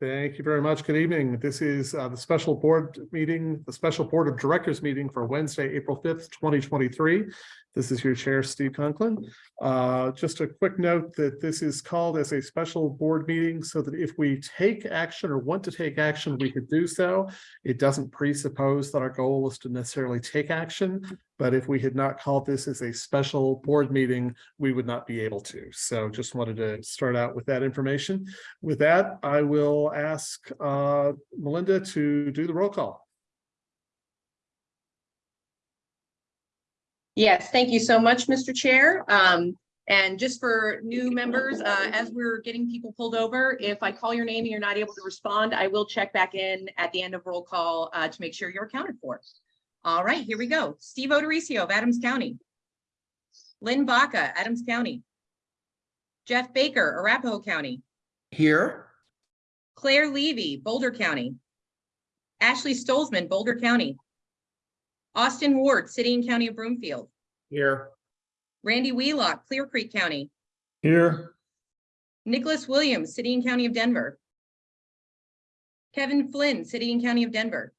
Thank you very much. Good evening. This is uh, the special board meeting, the special board of directors meeting for Wednesday, April fifth, twenty twenty-three. This is your chair, Steve Conklin. Uh, Just a quick note that this is called as a special board meeting so that if we take action or want to take action, we could do so. It doesn't presuppose that our goal is to necessarily take action, but if we had not called this as a special board meeting, we would not be able to. So just wanted to start out with that information. With that, I will ask uh, Melinda to do the roll call. Yes, thank you so much, Mr. Chair. Um, and just for new members, uh, as we're getting people pulled over, if I call your name and you're not able to respond, I will check back in at the end of roll call, uh, to make sure you're accounted for. All right, here we go. Steve O'Dorisio of Adams County. Lynn Baca, Adams County. Jeff Baker, Arapahoe County. Here, Claire Levy, Boulder County. Ashley Stolzmann, Boulder County. Austin Ward, City and County of Broomfield. here, Randy Wheelock, Clear Creek County. Here. Nicholas Williams, City and County of Denver. Kevin Flynn, City and County of Denver.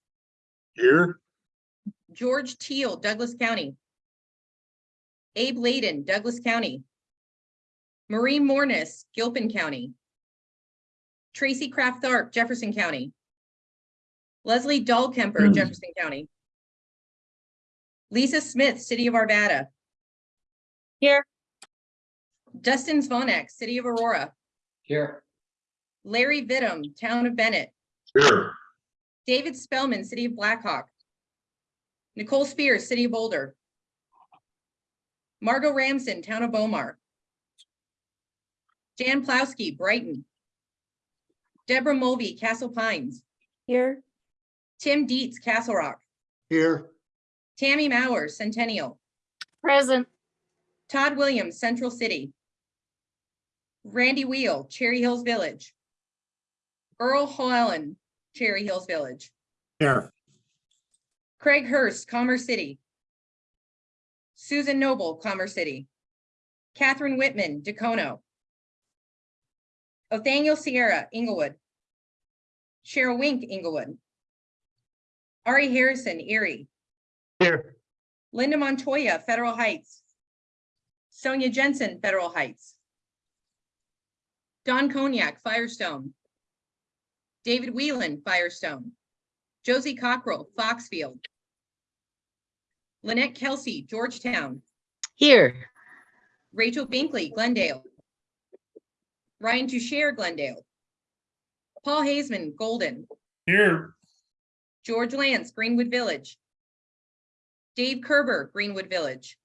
Here. George Teal, Douglas County. Abe Laydon, Douglas County. Marie Mornis, Gilpin County. Tracy Kraft Tharp, Jefferson County. Leslie Dahlkemper, hmm. Jefferson County. Lisa Smith, City of Arvada. Here. Dustin Zvonak, City of Aurora. here, Larry Vittum, Town of Bennett. Here. David Spellman, City of Black Hawk. Nicole Spears, City of Boulder. Margot Ramson, Town of Bow Mar. Jan Plowski, Brighton. Deborah Mulvey, Castle Pines. Here. Tim Dietz, Castle Rock. Here. Tammy Maurer, Centennial. Present. Todd Williams, Central City. Randy Wheel, Cherry Hills Village. Earl Hoellen, Cherry Hills Village. Here. Craig Hurst, Commerce City. Susan Noble, Commerce City. Catherine Whitman, Dacono. Othoniel Sierra, Englewood. Cheryl Wink, Englewood. Ari Harrison, Erie. Here. Linda Montoya, Federal Heights. Sonia Jensen, Federal Heights. Don Cognac, Firestone. David Whelan, Firestone. Josie Cockrell, Foxfield. Lynette Kelsey, Georgetown. Here. Rachel Binkley, Glendale. Ryan Toucher, Glendale. Paul Haseman, Golden. Here. George Lantz, Greenwood Village. Dave Kerber, Greenwood Village.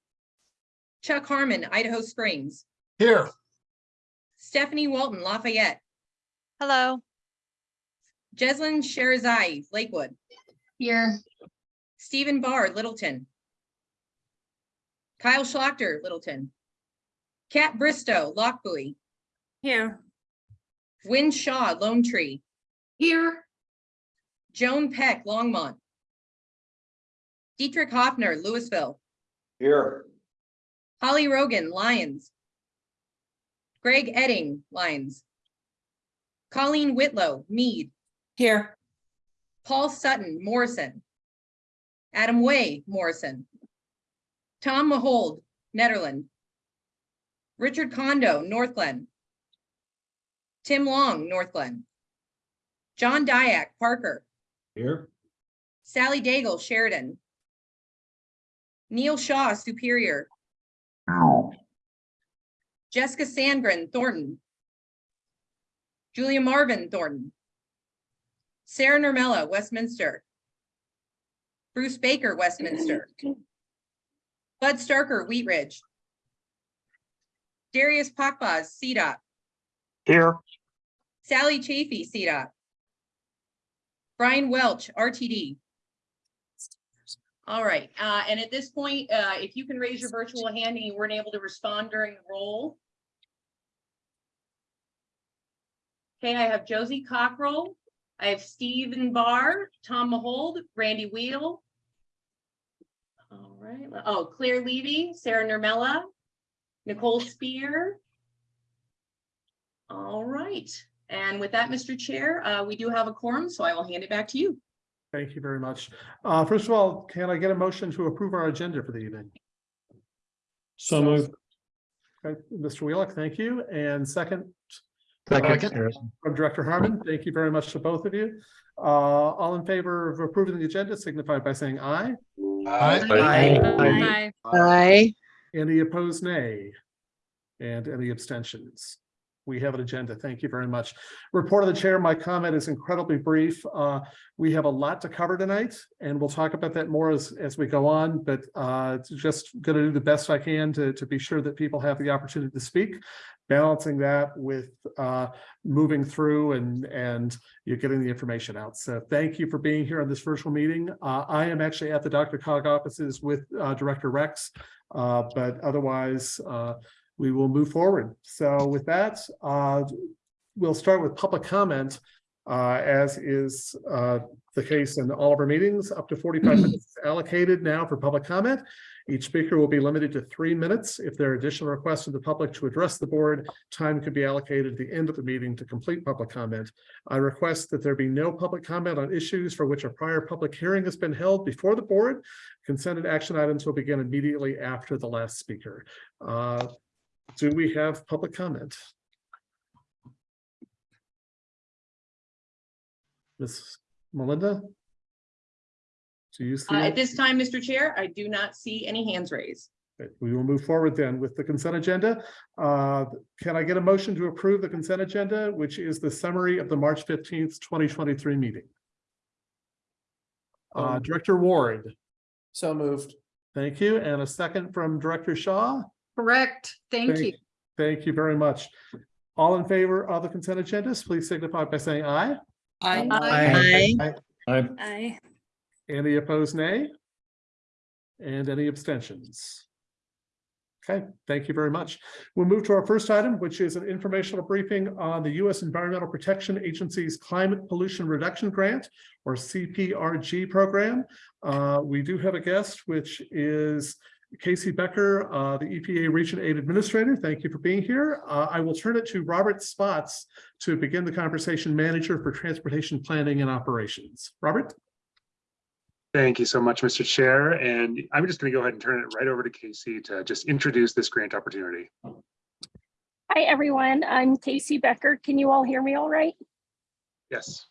Chuck Harmon, Idaho Springs. Here. Stephanie Walton, Lafayette. Hello. Jeslyn Shahrezaei, Lakewood. Here. Stephen Barr, Littleton. Kyle Schlachter, Littleton. Kat Bristow, Lochbuie. Here. Wynne Shaw, Lone Tree. Here. Joan Peck, Longmont. Dietrich Hoffner, Louisville. here, Holly Rogan, Lyons. Greg Edding, Lyons. Colleen Whitlow, Mead. Here. Paul Sutton, Morrison. Adam Way, Morrison. Tom Mahold, Nederland. Richard Kondo, Northglenn. Tim Long, Northglenn. John Diak, Parker. here, Sally Daigle, Sheridan. Neil Shaw, Superior. Jessica Sandgren, Thornton. Julia Marvin, Thornton. Sarah Nurmela, Westminster. Bruce Baker, Westminster. Bud Starker, Wheat Ridge. Darius Pakbaz, CDOT. Here. Sally Chafee, CDOT. Brian Welch, RTD. All right, uh, and at this point, uh, if you can raise your virtual hand and you weren't able to respond during the roll. Okay, I have Josie Cockrell, I have Stephen Barr, Tom Mahold, Randy Wheel. All right, oh, Claire Levy, Sarah Nurmela, Nicole Spear. All right, And with that, Mr. Chair, uh, we do have a quorum, so I will hand it back to you. Thank you very much. Uh, first of all, can I get a motion to approve our agenda for the evening? So moved. Okay, Mr. Wheelock, thank you. And second, Second. from Director Harmon, thank you very much to both of you. Uh, all in favor of approving the agenda signify by saying aye. aye. Aye. Aye. Any opposed, nay? And any abstentions? We have an agenda. Thank you very much. Report of the chair, my comment is incredibly brief. Uh, we have a lot to cover tonight and we'll talk about that more as, as we go on, but, uh, just gonna do the best I can to, to be sure that people have the opportunity to speak. Balancing that with, uh, moving through and, and you're getting the information out. So thank you for being here on this virtual meeting. Uh, I am actually at the DRCOG offices with, uh, Director Rex. Uh, but otherwise, we will move forward. So with that, uh, we'll start with public comment. Uh, as is, uh, the case in all of our meetings, up to forty-five minutes allocated now for public comment. Each speaker will be limited to three minutes. If there are additional requests from the public to address the board, time could be allocated at the end of the meeting to complete public comment. I request that there be no public comment on issues for which a prior public hearing has been held before the board. Consented action items will begin immediately after the last speaker. Uh, do we have public comment? Ms. Melinda? Do you see? Uh, at this time, Mr. Chair, I do not see any hands raised. Okay, We will move forward then with the consent agenda. Uh, Can I get a motion to approve the consent agenda, which is the summary of the March fifteenth, twenty twenty-three meeting? Uh, Um, Director Ward, So moved. thank you. And a second from Director Shaw. Correct. Thank you. Thank you very much. All in favor of the consent agendas, please signify by saying aye. Aye. Aye. Aye. Any opposed, nay? And any abstentions? Okay, thank you very much. We'll move to our first item, which is an informational briefing on the U.S. Environmental Protection Agency's Climate Pollution Reduction Grant, or CPRG program. Uh, we do have a guest, which is KC Becker, uh, the EPA Region 8 Administrator. Thank you for being here. Uh, I will turn it to Robert Spotts to begin the conversation manager for Transportation Planning and Operations. Robert? Thank you so much, Mr. Chair, and I'm just going to go ahead and turn it right over to KC to just introduce this grant opportunity. Hi, everyone. I'm KC Becker. Can you all hear me all right? Yes.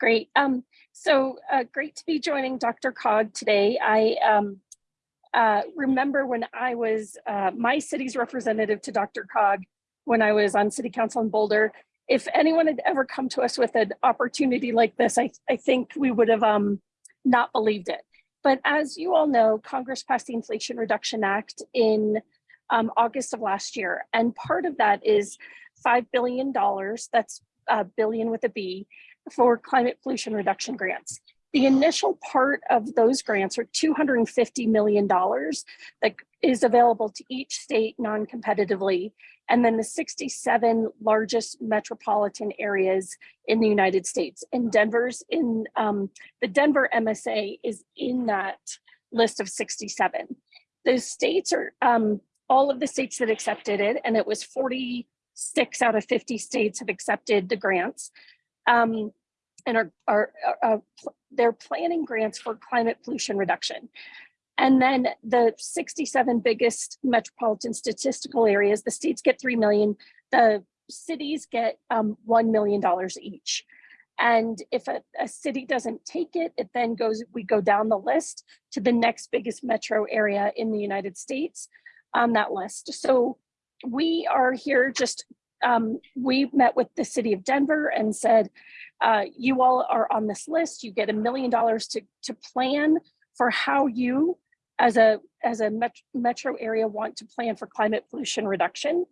Great. Um, so uh, great to be joining DRCOG today. I um, uh, remember when I was uh, my city's representative to DRCOG when I was on city council in Boulder. If anyone had ever come to us with an opportunity like this, I, I think we would have um, not believed it. But as you all know, Congress passed the Inflation Reduction Act in um, August of last year. And part of that is $5 billion, that's a billion with a B, for climate pollution reduction grants. The initial part of those grants are $250 million that is available to each state non-competitively. And then the 67 largest metropolitan areas in the United States. And Denver's in, um, the Denver MSA is in that list of 67. Those states are, um, all of the states that accepted it, and it was 46 out of 50 states have accepted the grants. Um, and are, are, are, are they're planning grants for climate pollution reduction. And then the 67 biggest metropolitan statistical areas, the states get 3 million, the cities get um, $1 million each. And if a, a city doesn't take it, it then goes, we go down the list to the next biggest metro area in the United States on that list. So we are here just, um, we met with the city of Denver and said, uh, you all are on this list, you get a million dollars to, to plan for how you as a, as a met metro area want to plan for climate pollution reduction.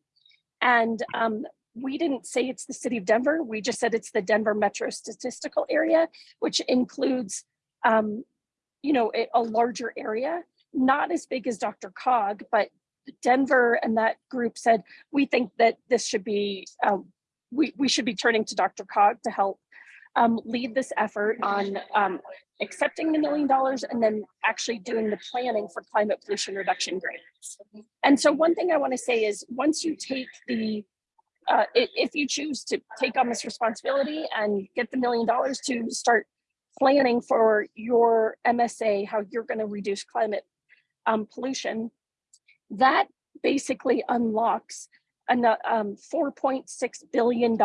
And um, we didn't say it's the city of Denver, we just said it's the Denver metro statistical area, which includes, um, you know, a, a larger area, not as big as DRCOG, but Denver and that group said, we think that this should be, uh, we, we should be turning to DRCOG to help um, lead this effort on um, accepting the million dollars and then actually doing the planning for climate pollution reduction grants. And so one thing I want to say is once you take the uh, if you choose to take on this responsibility and get the million dollars to start planning for your MSA, how you're going to reduce climate um, pollution, that basically unlocks an, um, $4.6 billion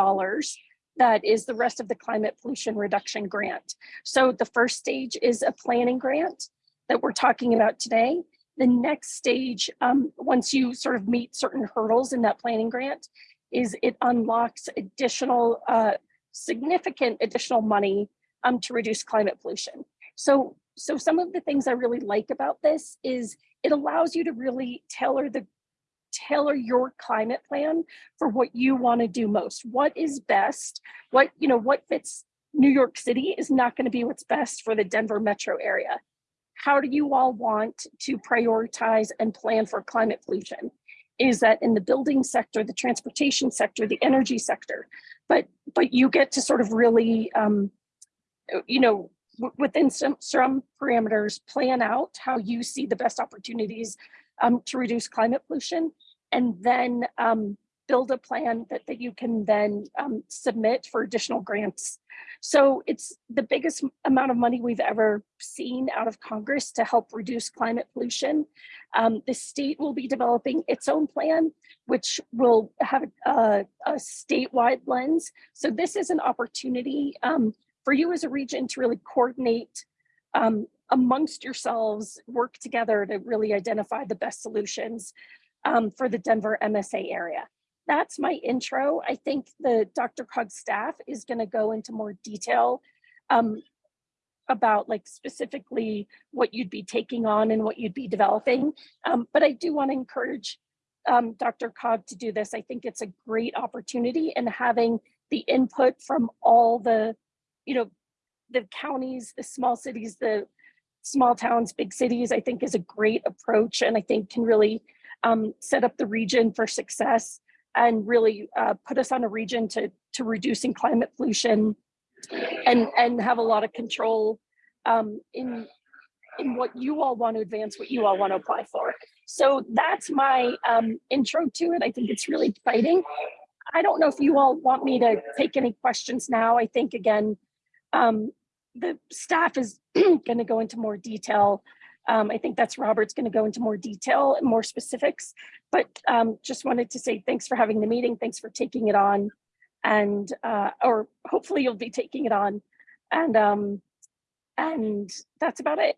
that is the rest of the climate pollution reduction grant. So the first stage is a planning grant that we're talking about today. The next stage, um, once you sort of meet certain hurdles in that planning grant, is it unlocks additional, uh, significant additional money um, to reduce climate pollution. So, so some of the things I really like about this is it allows you to really tailor the tailor your climate plan for what you want to do most. What is best? What, you know, what fits New York City is not going to be what's best for the Denver metro area. How do you all want to prioritize and plan for climate pollution? Is that in the building sector, the transportation sector, the energy sector? But but you get to sort of really, um, you know, within some some parameters, plan out how you see the best opportunities um, to reduce climate pollution, and then um, build a plan that that you can then um, submit for additional grants so it's the biggest amount of money we've ever seen out of Congress to help reduce climate pollution. Um, the state will be developing its own plan, which will have a, a statewide lens. So this is an opportunity um, for you as a region to really coordinate um, amongst yourselves, work together to really identify the best solutions um, for the Denver MSA area that's my intro. I think the DRCOG staff is going to go into more detail um, about like specifically what you'd be taking on and what you'd be developing. Um, but I do want to encourage um, DRCOG to do this. I think it's a great opportunity and having the input from all the, you know, the counties, the small cities, the small towns, big cities, I think is a great approach and I think can really um, set up the region for success and really uh, put us on a region to, to reducing climate pollution and, and have a lot of control um, in, in what you all want to advance, what you all want to apply for. So that's my um, intro to it. I think it's really exciting. I don't know if you all want me to take any questions now. I think again, um, the staff is going to go into more detail. Um, I think that's Robert's going to go into more detail and more specifics, but um, just wanted to say thanks for having the meeting. Thanks for taking it on and, uh, or hopefully you'll be taking it on. And, um, and that's about it.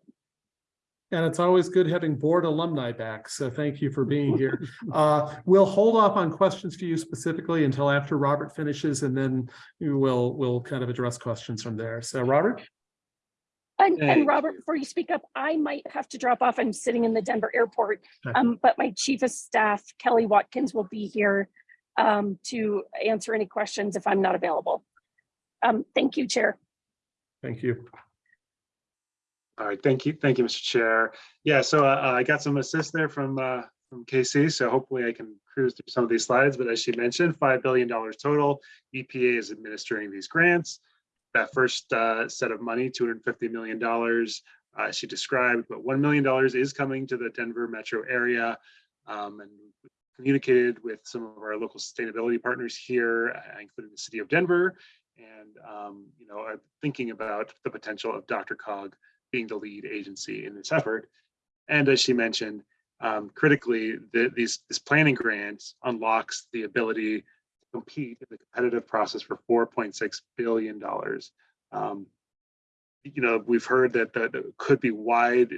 And it's always good having board alumni back, so thank you for being here. Uh, we'll hold off on questions for you specifically until after Robert finishes, and then we will, we'll kind of address questions from there. So Robert? And, and Robert, before you speak up, I might have to drop off. I'm sitting in the Denver airport. Um, but my chief of staff, Kelly Watkins, will be here um, to answer any questions if I'm not available. Um, thank you, Chair. Thank you. All right, thank you, thank you, Mr. Chair. Yeah, so uh, I got some assist there from uh, from KC, so hopefully I can cruise through some of these slides, but as she mentioned, five billion dollars total. EPA is administering these grants. That first uh, set of money, two hundred fifty million dollars, uh, she described, but one million dollars is coming to the Denver metro area. um, And communicated with some of our local sustainability partners here, uh, including the city of Denver. And, um, you know, are thinking about the potential of DRCOG being the lead agency in this effort. And as she mentioned, um, critically, the, these, this planning grant unlocks the ability to compete in the competitive process for $4.6 billion. Um, you know, we've heard that that could be wide,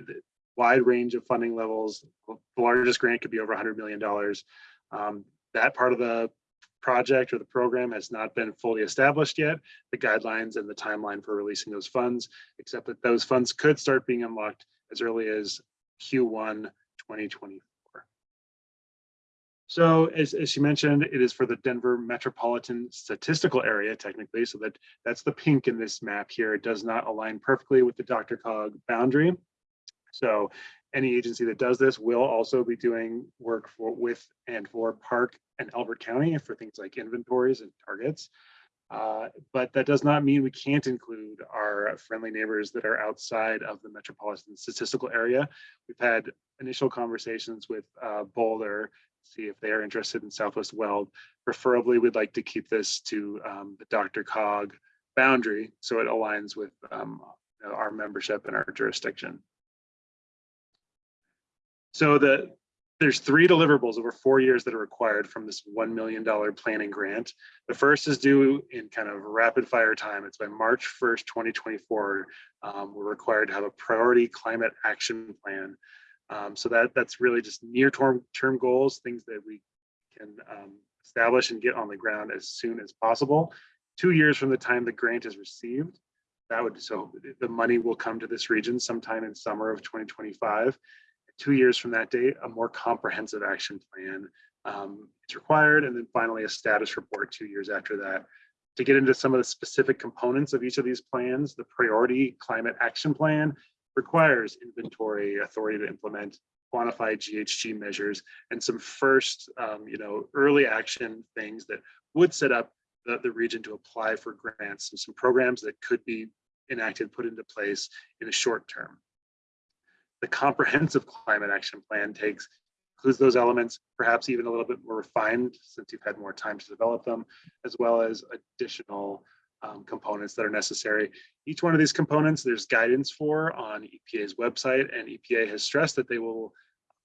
wide range of funding levels. The largest grant could be over $100 million. Um, that part of the project or the program has not been fully established yet, the guidelines and the timeline for releasing those funds, except that those funds could start being unlocked as early as Q1 2024. So as, as she mentioned, it is for the Denver Metropolitan Statistical Area technically, so that that's the pink in this map here. It does not align perfectly with the DRCOG boundary. So any agency that does this will also be doing work for with and for Park and Elbert County for things like inventories and targets. Uh, but that does not mean we can't include our friendly neighbors that are outside of the metropolitan statistical area. We've had initial conversations with uh, Boulder see if they are interested in Southwest Weld. Preferably, we'd like to keep this to um, the DRCOG boundary, so it aligns with um, our membership and our jurisdiction. So the, there's three deliverables over four years that are required from this $1 million planning grant. The first is due in kind of rapid fire time. It's by March 1st, 2024. Um, we're required to have a priority climate action plan. Um, so that that's really just near term term goals, things that we can um, establish and get on the ground as soon as possible. Two years from the time the grant is received, that would so the money will come to this region sometime in summer of 2025 two years from that date, a more comprehensive action plan um, is required. And then finally, a status report two years after that. To get into some of the specific components of each of these plans, the priority climate action plan requires inventory authority to implement quantify GHG measures and some first, um, you know, early action things that would set up the, the region to apply for grants and some programs that could be enacted, put into place in a short term the comprehensive climate action plan takes includes those elements, perhaps even a little bit more refined since you've had more time to develop them, as well as additional um, components that are necessary. Each one of these components, there's guidance for on EPA's website, and EPA has stressed that they will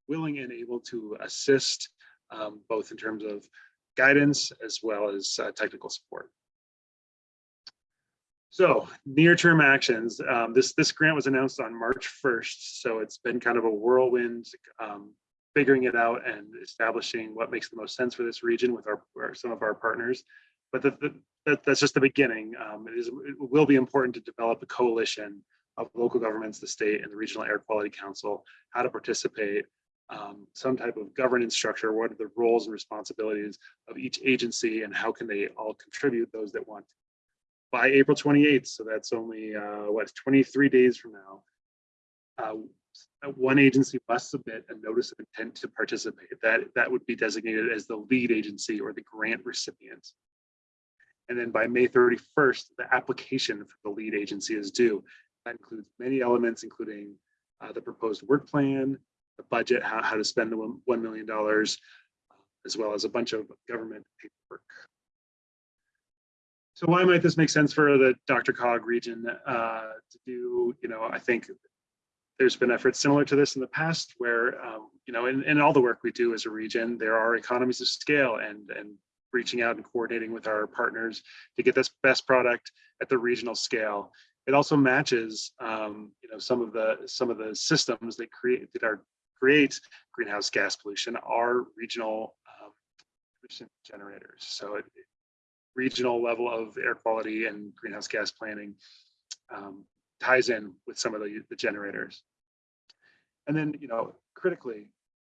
willing and able to assist um, both in terms of guidance as well as uh, technical support. So near-term actions, um, this, this grant was announced on March 1st, so it's been kind of a whirlwind um, figuring it out and establishing what makes the most sense for this region with our, our some of our partners. But the, the, that, that's just the beginning. Um, it, is, it will be important to develop a coalition of local governments, the state and the Regional Air Quality Council, how to participate, um, some type of governance structure, what are the roles and responsibilities of each agency and how can they all contribute those that want to by April 28th. So that's only uh, what 23 days from now. Uh, one agency must submit a notice of intent to participate. That that would be designated as the lead agency or the grant recipient. And then by May 31st, the application for the lead agency is due. That includes many elements, including uh, the proposed work plan, the budget, how, how to spend the $1 million, as well as a bunch of government paperwork. So why might this make sense for the DRCOG region uh, to do, you know, I think there's been efforts similar to this in the past where, um, you know, in, in all the work we do as a region, there are economies of scale and, and reaching out and coordinating with our partners to get this best product at the regional scale. It also matches, um, you know, some of the some of the systems that create that are create greenhouse gas pollution are regional um, generators. So it, regional level of air quality and greenhouse gas planning um, ties in with some of the, the generators. And then, you know, critically,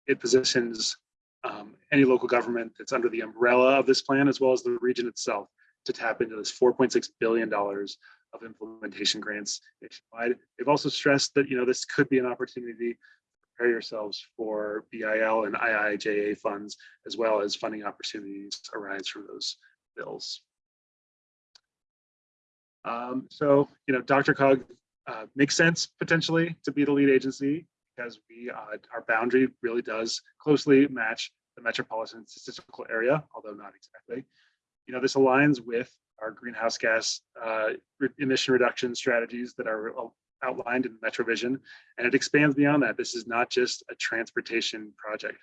it positions um, any local government that's under the umbrella of this plan, as well as the region itself, to tap into this $4.6 billion of implementation grants nationwide. They've also stressed that, you know, this could be an opportunity to prepare yourselves for BIL and IIJA funds, as well as funding opportunities arise from those bills. Um, so, you know, DRCOG uh, makes sense potentially to be the lead agency because we, uh, our boundary really does closely match the metropolitan statistical area, although not exactly. You know, this aligns with our greenhouse gas uh, emission reduction strategies that are outlined in MetroVision, and it expands beyond that. This is not just a transportation project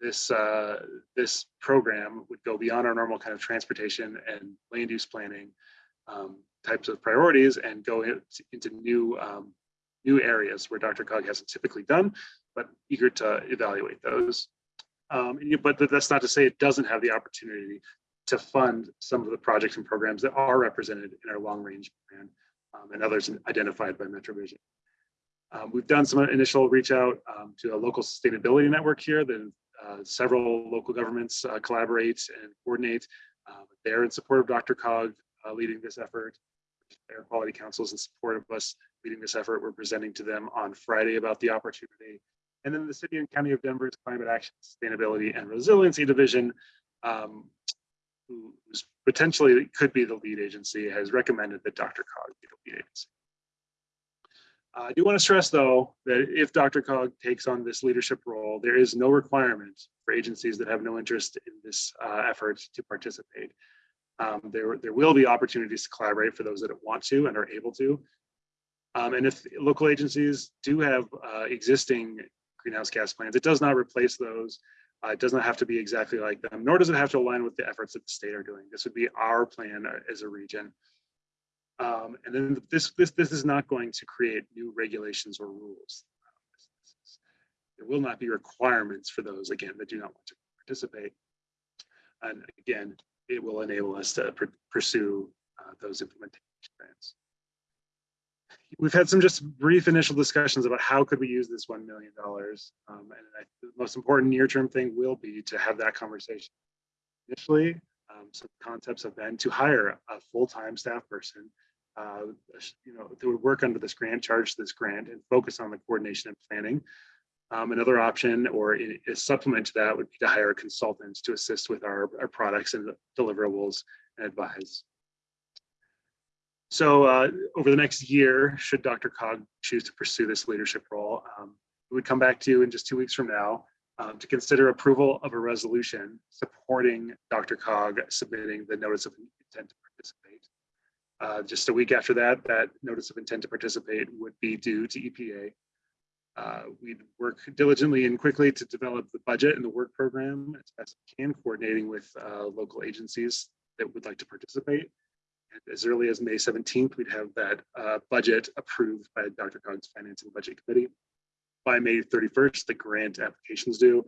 this uh, this program would go beyond our normal kind of transportation and land use planning um, types of priorities and go into new um, new areas where DRCOG hasn't typically done, but eager to evaluate those. Um, but that's not to say it doesn't have the opportunity to fund some of the projects and programs that are represented in our long range plan um, and others identified by MetroVision. Um, we've done some initial reach out um, to a local sustainability network here that several local governments uh, collaborate and coordinate. Uh, they're in support of DRCOG uh, leading this effort. Air Quality Councils in support of us leading this effort. We're presenting to them on Friday about the opportunity. And then the City and County of Denver's Climate Action, Sustainability and Resiliency Division, um, who's potentially could be the lead agency, has recommended that DRCOG be the lead agency. I do want to stress, though, that if DRCOG takes on this leadership role, there is no requirement for agencies that have no interest in this uh, effort to participate. Um, There, there will be opportunities to collaborate for those that want to and are able to. Um, And if local agencies do have uh, existing greenhouse gas plans, it does not replace those. Uh, It does not have to be exactly like them, nor does it have to align with the efforts that the state are doing. This would be our plan uh, as a region. Um, and then this, this, this is not going to create new regulations or rules. There will not be requirements for those, again, that do not want to participate. And again, it will enable us to pur- pursue uh, those implementation grants. We've had some just brief initial discussions about how could we use this $1 million? Um, and I, the most important near-term thing will be to have that conversation. Initially, um, some concepts have been to hire a full-time staff person uh, you know, that would work under this grant, charge this grant and focus on the coordination and planning. Um, another option or a supplement to that would be to hire consultants to assist with our, our products and deliverables and advise. So uh, over the next year, should DRCOG choose to pursue this leadership role, um, we would come back to you in just two weeks from now um, to consider approval of a resolution supporting DRCOG submitting the notice of intent to participate. Uh, just a week after that, that notice of intent to participate would be due to EPA. Uh, we'd work diligently and quickly to develop the budget and the work program as best we can, coordinating with uh, local agencies that would like to participate. And as early as May 17th, we'd have that uh, budget approved by DRCOG's Finance and Budget Committee. By May 31st, the grant applications due.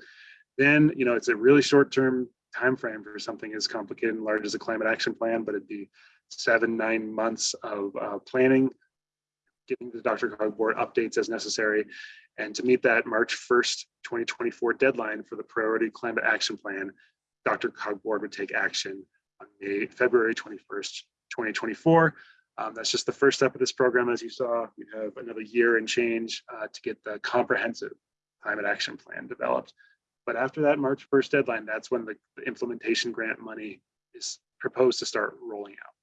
Then, you know, it's a really short-term time frame for something as complicated and large as a climate action plan, but it'd be seven, nine months of uh, planning, giving the DRCOG board updates as necessary. And to meet that March 1st, 2024 deadline for the priority climate action plan, DRCOG board would take action on May, February 21st, 2024. Um, that's just the first step of this program. As you saw, we have another year and change uh, to get the comprehensive climate action plan developed. But after that March 1st deadline, that's when the implementation grant money is proposed to start rolling out.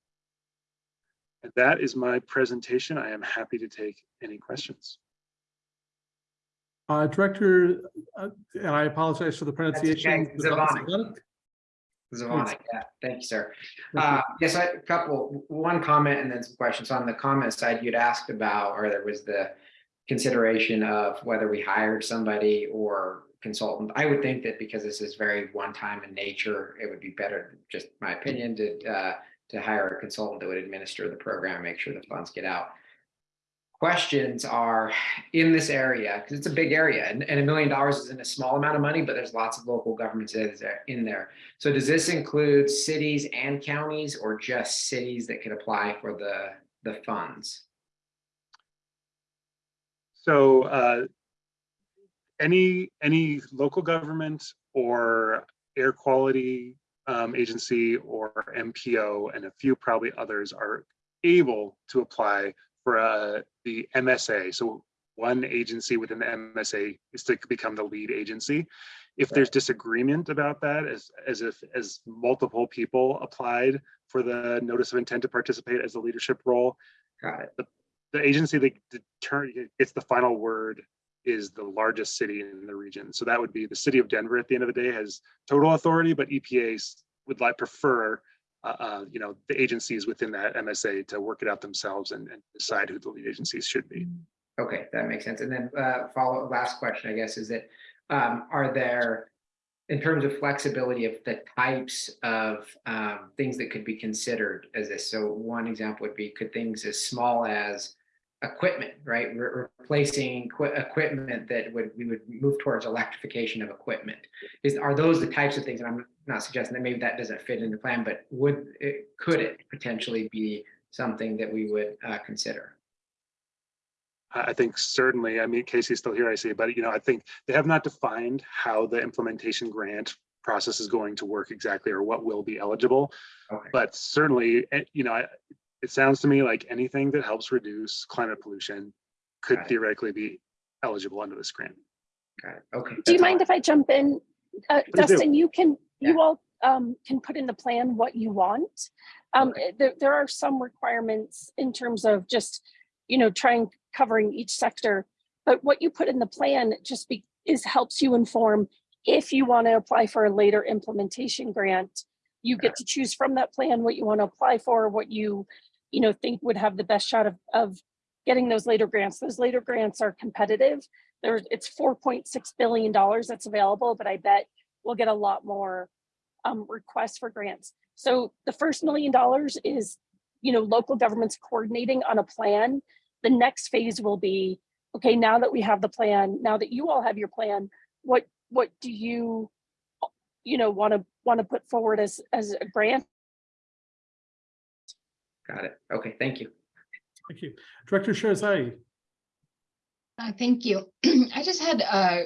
And that is my presentation. I am happy to take any questions. Uh, Director, uh, and I apologize for the pronunciation. Zavonic. Zavonic? Zavonic, yeah, thank you, sir. Uh, yes, I, a couple, one comment and then some questions. On the comment side, you'd asked about, or there was the consideration of whether we hired somebody or consultant. I would think that because this is very one-time in nature, it would be better, just my opinion, to, uh, to hire a consultant that would administer the program, make sure the funds get out. Questions are in this area, because it's a big area and, and a million dollars isn't a small amount of money, but there's lots of local governments in there. So does this include cities and counties or just cities that could apply for the, the funds? So uh, any, any local government or air quality um, agency or MPO and a few probably others are able to apply for uh, the MSA. So one agency within the MSA is to become the lead agency. If there's disagreement about that, as, as if, as multiple people applied for the notice of intent to participate as a leadership role, Got it. the agency that deter, gets the final word is the largest city in the region. So that would be the city of Denver at the end of the day has total authority, but EPA would like prefer, uh, uh, you know, the agencies within that MSA to work it out themselves and, and decide who the lead agencies should be. Okay, that makes sense. And then uh, follow, last question, I guess, is that um, are there, in terms of flexibility of the types of um, things that could be considered as this? So one example would be, could things as small as equipment, right? Re- Replacing equi- equipment that would, we would move towards electrification of equipment. Is, are those the types of things, and I'm not suggesting that maybe that doesn't fit in the plan, but would, it could it potentially be something that we would uh, consider? I think certainly, I mean, KC's still here, I see, but you know, I think they have not defined how the implementation grant process is going to work exactly or what will be eligible. Okay. But certainly, eh, you know, it sounds to me like anything that helps reduce climate pollution could Got it. theoretically be eligible under this grant. Got it. Okay. Do you that's all. mind if I jump in? Uh, Please do. Dustin, you can, Yeah. you all um, can put in the plan what you want. Um, eh, There, there are some requirements in terms of just you know, trying covering each sector. But what you put in the plan just be, is helps you inform if you want to apply for a later implementation grant, you get to choose from that plan what you want to apply for, what you, you know, think would have the best shot of, of getting those later grants. Those later grants are competitive. There's, it's four point six billion dollars that's available, but I bet we'll get a lot more um, requests for grants. So the first million dollars is, you know, local governments coordinating on a plan. The next phase will be, okay, now that we have the plan, now that you all have your plan, what what do you, you know, want to want to put forward as as a grant? Got it. Okay, thank you. Thank you. Director Shahrezaei. Uh, thank you. I just had, uh,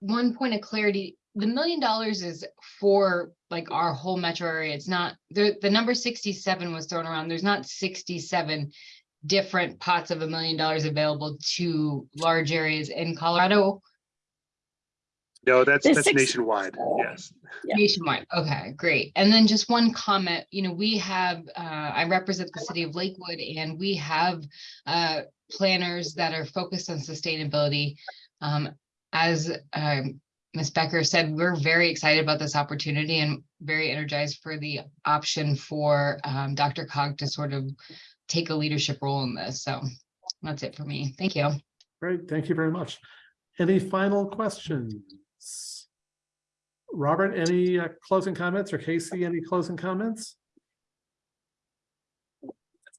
one point of clarity. The million dollars is for like our whole metro area. It's not, the, the number sixty-seven was thrown around. There's not sixty-seven different pots of a million dollars available to large areas in Colorado No, that's, The that's six- nationwide, yes. Yeah. nationwide. Okay, great. And then just one comment, you know, we have, uh, I represent the city of Lakewood and we have uh, planners that are focused on sustainability. Um, as um, Ms. Becker said, we're very excited about this opportunity and very energized for the option for um, DRCOG to sort of take a leadership role in this. So that's it for me. Thank you. Great, thank you very much. Any final questions? Robert, any uh, closing comments or KC, any closing comments?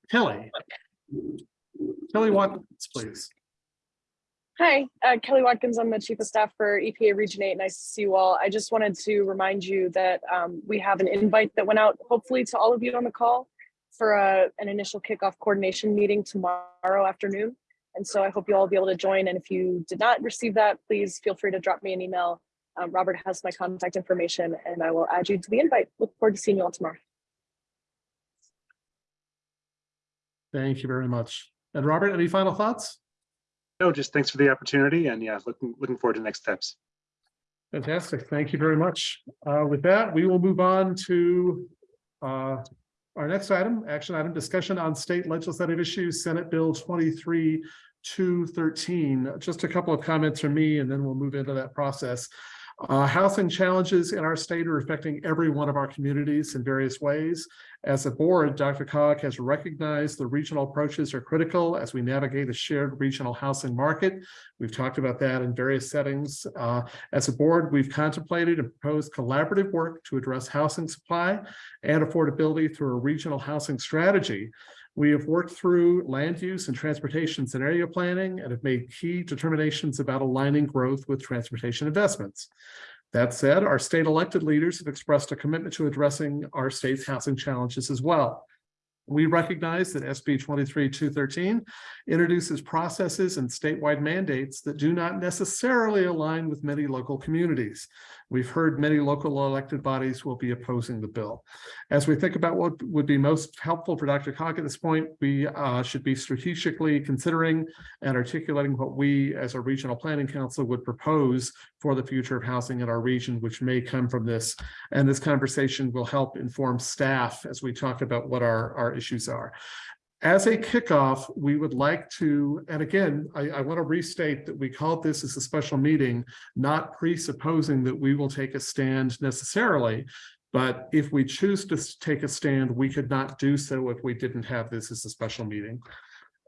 Kelly. Kelly Watkins, please. Hi, uh, Kelly Watkins. I'm the Chief of Staff for EPA Region 8. Nice to see you all. I just wanted to remind you that um, we have an invite that went out, hopefully to all of you on the call for a, an initial kickoff coordination meeting tomorrow afternoon. And so I hope you all be able to join. And if you did not receive that, please feel free to drop me an email. Um, Robert has my contact information and I will add you to the invite. Look forward to seeing you all tomorrow. Thank you very much. And Robert, any final thoughts? No, just thanks for the opportunity and yeah, looking, looking forward to next steps. Fantastic. Thank you very much. Uh, With that, we will move on to uh, our next item, action item, discussion on state legislative issues, Senate Bill twenty-three two thirteen. Just a couple of comments from me, and then we'll move into that process. Uh, Housing challenges in our state are affecting every one of our communities in various ways. As a board, DRCOG has recognized the regional approaches are critical as we navigate a shared regional housing market. We've talked about that in various settings. Uh, as a board, we've contemplated and proposed collaborative work to address housing supply and affordability through a regional housing strategy. We have worked through land use and transportation scenario planning and have made key determinations about aligning growth with transportation investments. That said, our state elected leaders have expressed a commitment to addressing our state's housing challenges as well. We recognize that SB 23213 introduces processes and statewide mandates that do not necessarily align with many local communities. We've heard many local elected bodies will be opposing the bill. As we think about what would be most helpful for DRCOG at this point, we uh, should be strategically considering and articulating what we as a regional planning council would propose for the future of housing in our region, which may come from this. And this conversation will help inform staff as we talk about what our, our issues are. As a kickoff, we would like to, and again, I, I want to restate that we called this as a special meeting, not presupposing that we will take a stand necessarily. But if we choose to take a stand, we could not do so if we didn't have this as a special meeting.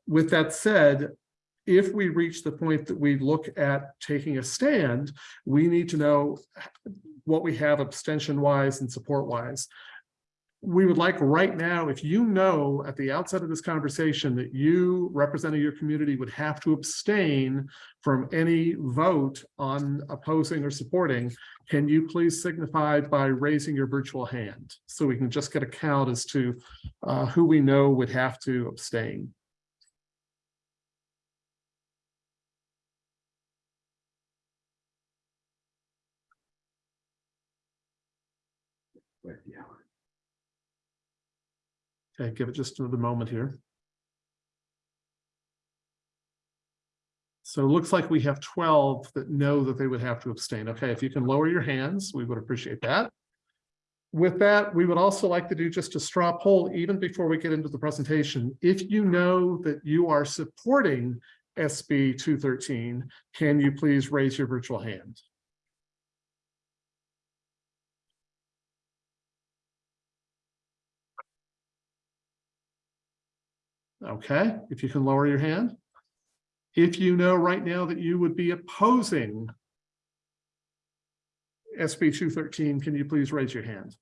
With that said, if we reach the point that we look at taking a stand, we need to know what we have abstention wise and support wise we would like right now, if you know at the outset of this conversation that you representing your community would have to abstain from any vote on opposing or supporting, can you please signify by raising your virtual hand? So we can just get a count as to uh, who we know would have to abstain. Okay, give it just another moment here. So it looks like we have twelve that know that they would have to abstain. Okay, if you can lower your hands, we would appreciate that. With that, we would also like to do just a straw poll even before we get into the presentation. If you know that you are supporting SB two thirteen, can you please raise your virtual hand? Okay, if you can lower your hand. If you know right now that you would be opposing SB two thirteen, can you please raise your hand?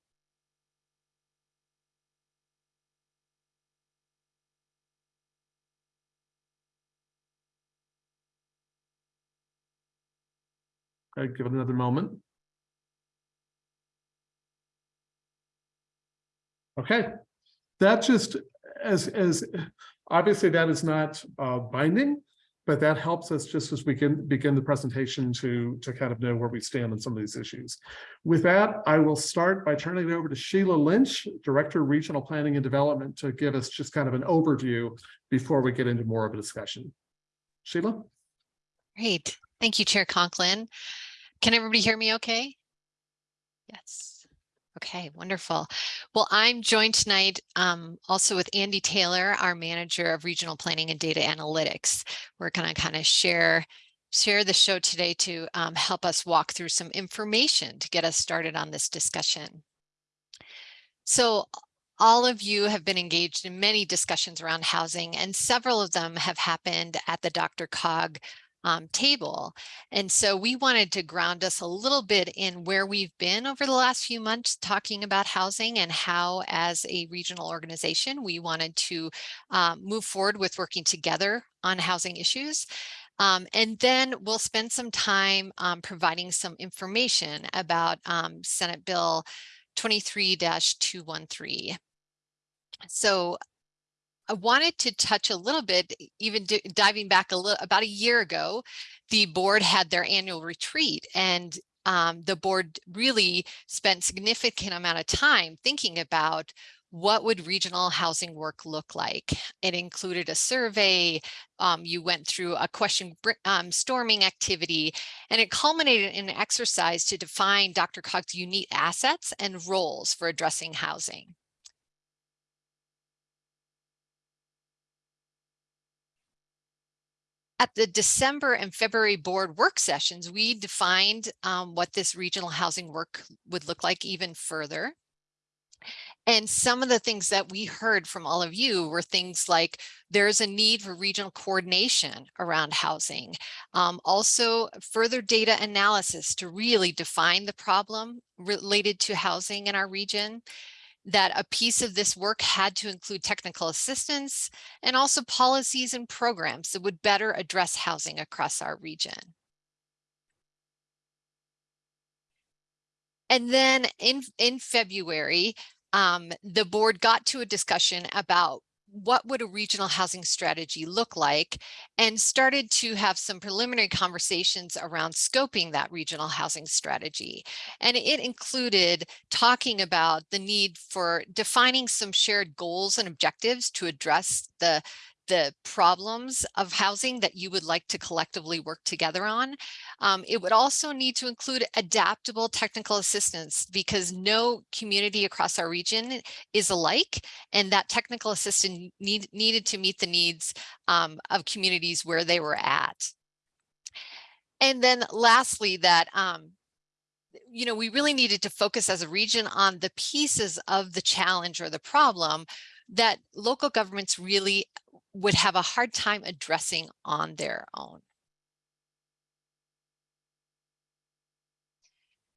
Okay, give it another moment. Okay, that just as, as, obviously that is not uh, binding, but that helps us just as we can begin the presentation to, to kind of know where we stand on some of these issues. With that, I will start by turning it over to Sheila Lynch, Director of Regional Planning and Development, to give us just kind of an overview before we get into more of a discussion. Sheila? Great. Thank you, Chair Conklin. Can everybody hear me okay? Yes. Okay, wonderful. Well, I'm joined tonight um, also with Andy Taylor, our Manager of Regional Planning and Data Analytics. We're going to kind of share share the show today to um, help us walk through some information to get us started on this discussion. So all of you have been engaged in many discussions around housing and several of them have happened at the DRCOG um, table. And so we wanted to ground us a little bit in where we've been over the last few months talking about housing and how as a regional organization, we wanted to um, move forward with working together on housing issues. Um, and then we'll spend some time um, providing some information about um, Senate Bill 23-213. So I wanted to touch a little bit, even diving back a little, about a year ago, the board had their annual retreat and um, the board really spent significant amount of time thinking about what would regional housing work look like? It included a survey, um, you went through a question um, storming activity, and it culminated in an exercise to define DRCOG's unique assets and roles for addressing housing. At the December and February board work sessions, we defined um, what this regional housing work would look like even further. And some of the things that we heard from all of you were things like there's a need for regional coordination around housing. Um, also further data analysis to really define the problem related to housing in our region that a piece of this work had to include technical assistance and also policies and programs that would better address housing across our region. And then in, in February, um, the board got to a discussion about what would a regional housing strategy look like and started to have some preliminary conversations around scoping that regional housing strategy. And it included talking about the need for defining some shared goals and objectives to address the the problems of housing that you would like to collectively work together on. Um, it would also need to include adaptable technical assistance because no community across our region is alike and that technical assistance need, needed to meet the needs um, of communities where they were at. And then lastly, that um, you know, we really needed to focus as a region on the pieces of the challenge or the problem that local governments really would have a hard time addressing on their own.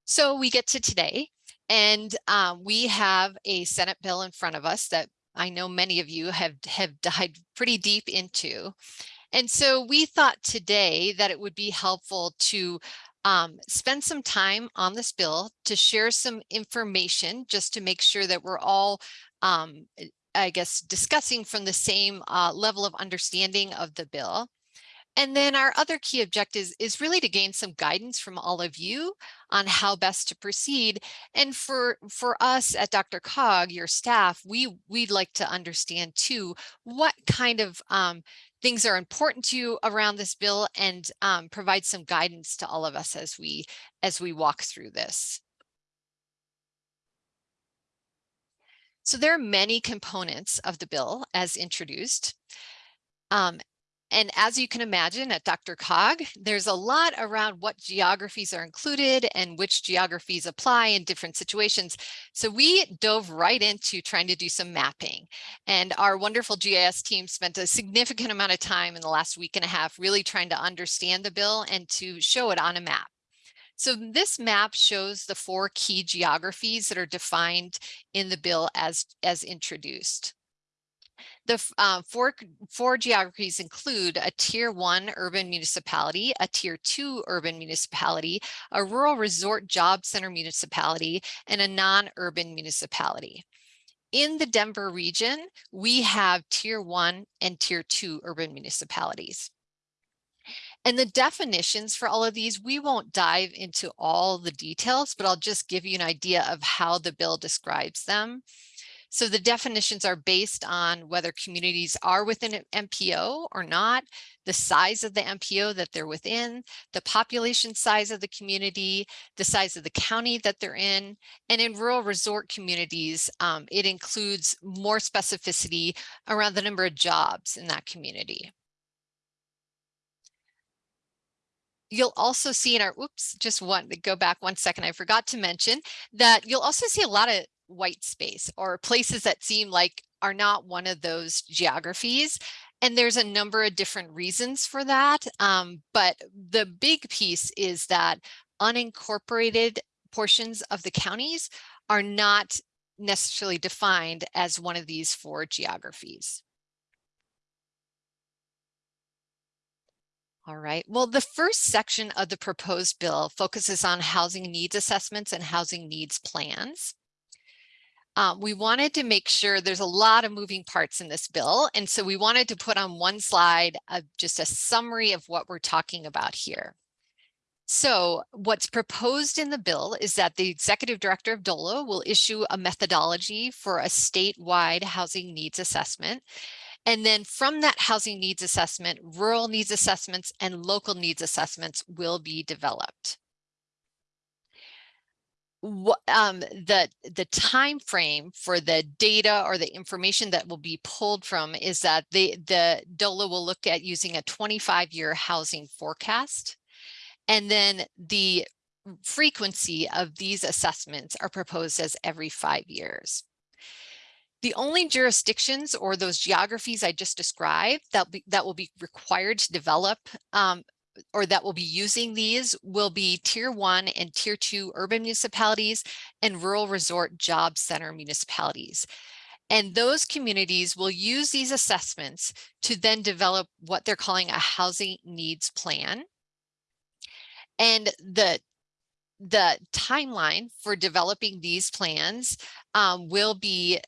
So we get to today and um, we have a Senate bill in front of us that I know many of you have, have dived pretty deep into. And so we thought today that it would be helpful to um, spend some time on this bill to share some information just to make sure that we're all um, I guess, discussing from the same uh, level of understanding of the bill. And then our other key objective is really to gain some guidance from all of you on how best to proceed. And for, for us at DRCOG, your staff, we, we'd like to understand too, what kind of um, things are important to you around this bill and um, provide some guidance to all of us as we, as we walk through this. So there are many components of the bill as introduced. Um, and as you can imagine at DRCOG, there's a lot around what geographies are included and which geographies apply in different situations. So we dove right into trying to do some mapping. And our wonderful GIS team spent a significant amount of time in the last week and a half really trying to understand the bill and to show it on a map. So this map shows the four key geographies that are defined in the bill as, as introduced. The uh, four, four geographies include a tier one urban municipality, a tier two urban municipality, a rural resort job center municipality, and a non-urban municipality. In the Denver region, we have tier one and tier two urban municipalities. And the definitions for all of these, we won't dive into all the details, but I'll just give you an idea of how the bill describes them. So the definitions are based on whether communities are within an MPO or not, the size of the MPO that they're within, the population size of the community, the size of the county that they're in, and in rural resort communities, um, it includes more specificity around the number of jobs in that community. You'll also see in our, oops, just one, go back one second. I forgot to mention that you'll also see a lot of white space or places that seem like are not one of those geographies. And there's a number of different reasons for that. Um, but the big piece is that unincorporated portions of the counties are not necessarily defined as one of these four geographies. All right, well, the first section of the proposed bill focuses on housing needs assessments and housing needs plans. Um, we wanted to make sure there's a lot of moving parts in this bill. And so we wanted to put on one slide uh, just a summary of what we're talking about here. So what's proposed in the bill is that the executive director of DOLA will issue a methodology for a statewide housing needs assessment. And then from that housing needs assessment, rural needs assessments and local needs assessments will be developed. Um the the time frame for the data or the information that will be pulled from is that the the DOLA will look at using a 25 year housing forecast. And then the frequency of these assessments are proposed as every five years the only jurisdictions or those geographies I just described that, be, that will be required to develop um, or that will be using these will be tier one and tier two urban municipalities and rural resort job center municipalities. And those communities will use these assessments to then develop what they're calling a housing needs plan. And the the timeline for developing these plans um, will be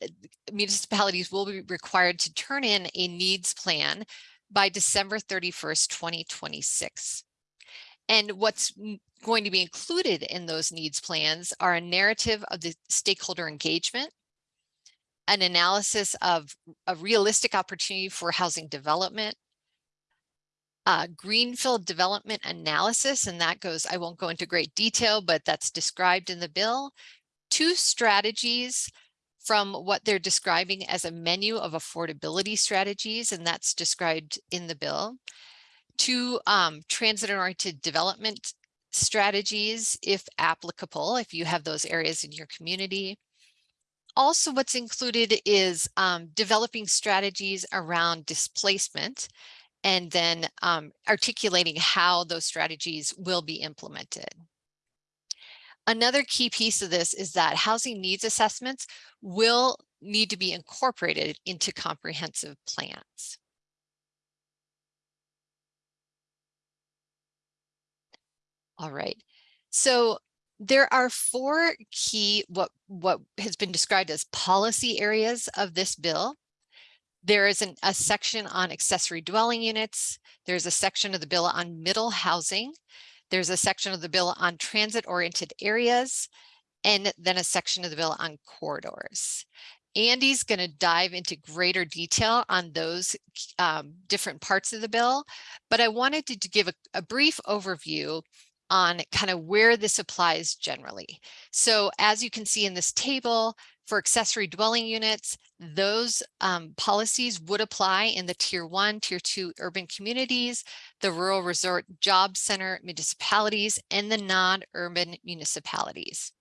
municipalities will be required to turn in a needs plan by December 31st, 2026. And what's going to be included in those needs plans are a narrative of the stakeholder engagement, an analysis of a realistic opportunity for housing development, uh, greenfield development analysis, and that goes, I won't go into great detail, but that's described in the bill. Two strategies from what they're describing as a menu of affordability strategies, and that's described in the bill, Two um, transit-oriented development strategies, if applicable, if you have those areas in your community. Also, what's included is um, developing strategies around displacement and then um, articulating how those strategies will be implemented. Another key piece of this is that housing needs assessments will need to be incorporated into comprehensive plans. All right, so there are four key what what has been described as policy areas of this bill. There is an, a section on accessory dwelling units. There's a section of the bill on middle housing. There's a section of the bill on transit oriented areas and then a section of the bill on corridors. Andy's going to dive into greater detail on those um, different parts of the bill, but I wanted to, to give a, a brief overview on kind of where this applies generally. So as you can see in this table, For accessory dwelling units, those um, policies would apply in the tier one, tier two urban communities, the rural resort job center municipalities, and the non-urban municipalities.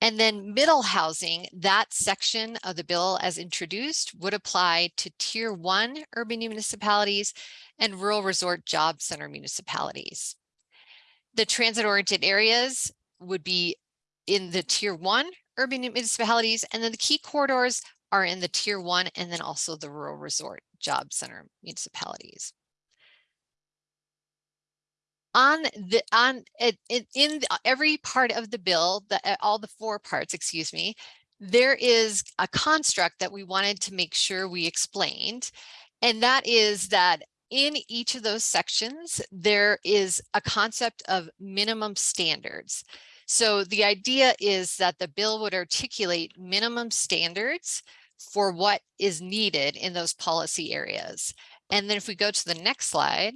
And then middle housing, that section of the bill as introduced would apply to tier one urban municipalities and rural resort job center municipalities. The transit oriented areas would be in the tier one urban municipalities, and then the key corridors are in the tier one and then also the rural resort job center municipalities. On the on it, it in every part of the bill the uh, all the four parts excuse me there is a construct that we wanted to make sure we explained and that is that in each of those sections there is a concept of minimum standards so the idea is that the bill would articulate minimum standards for what is needed in those policy areas and then if we go to the next slide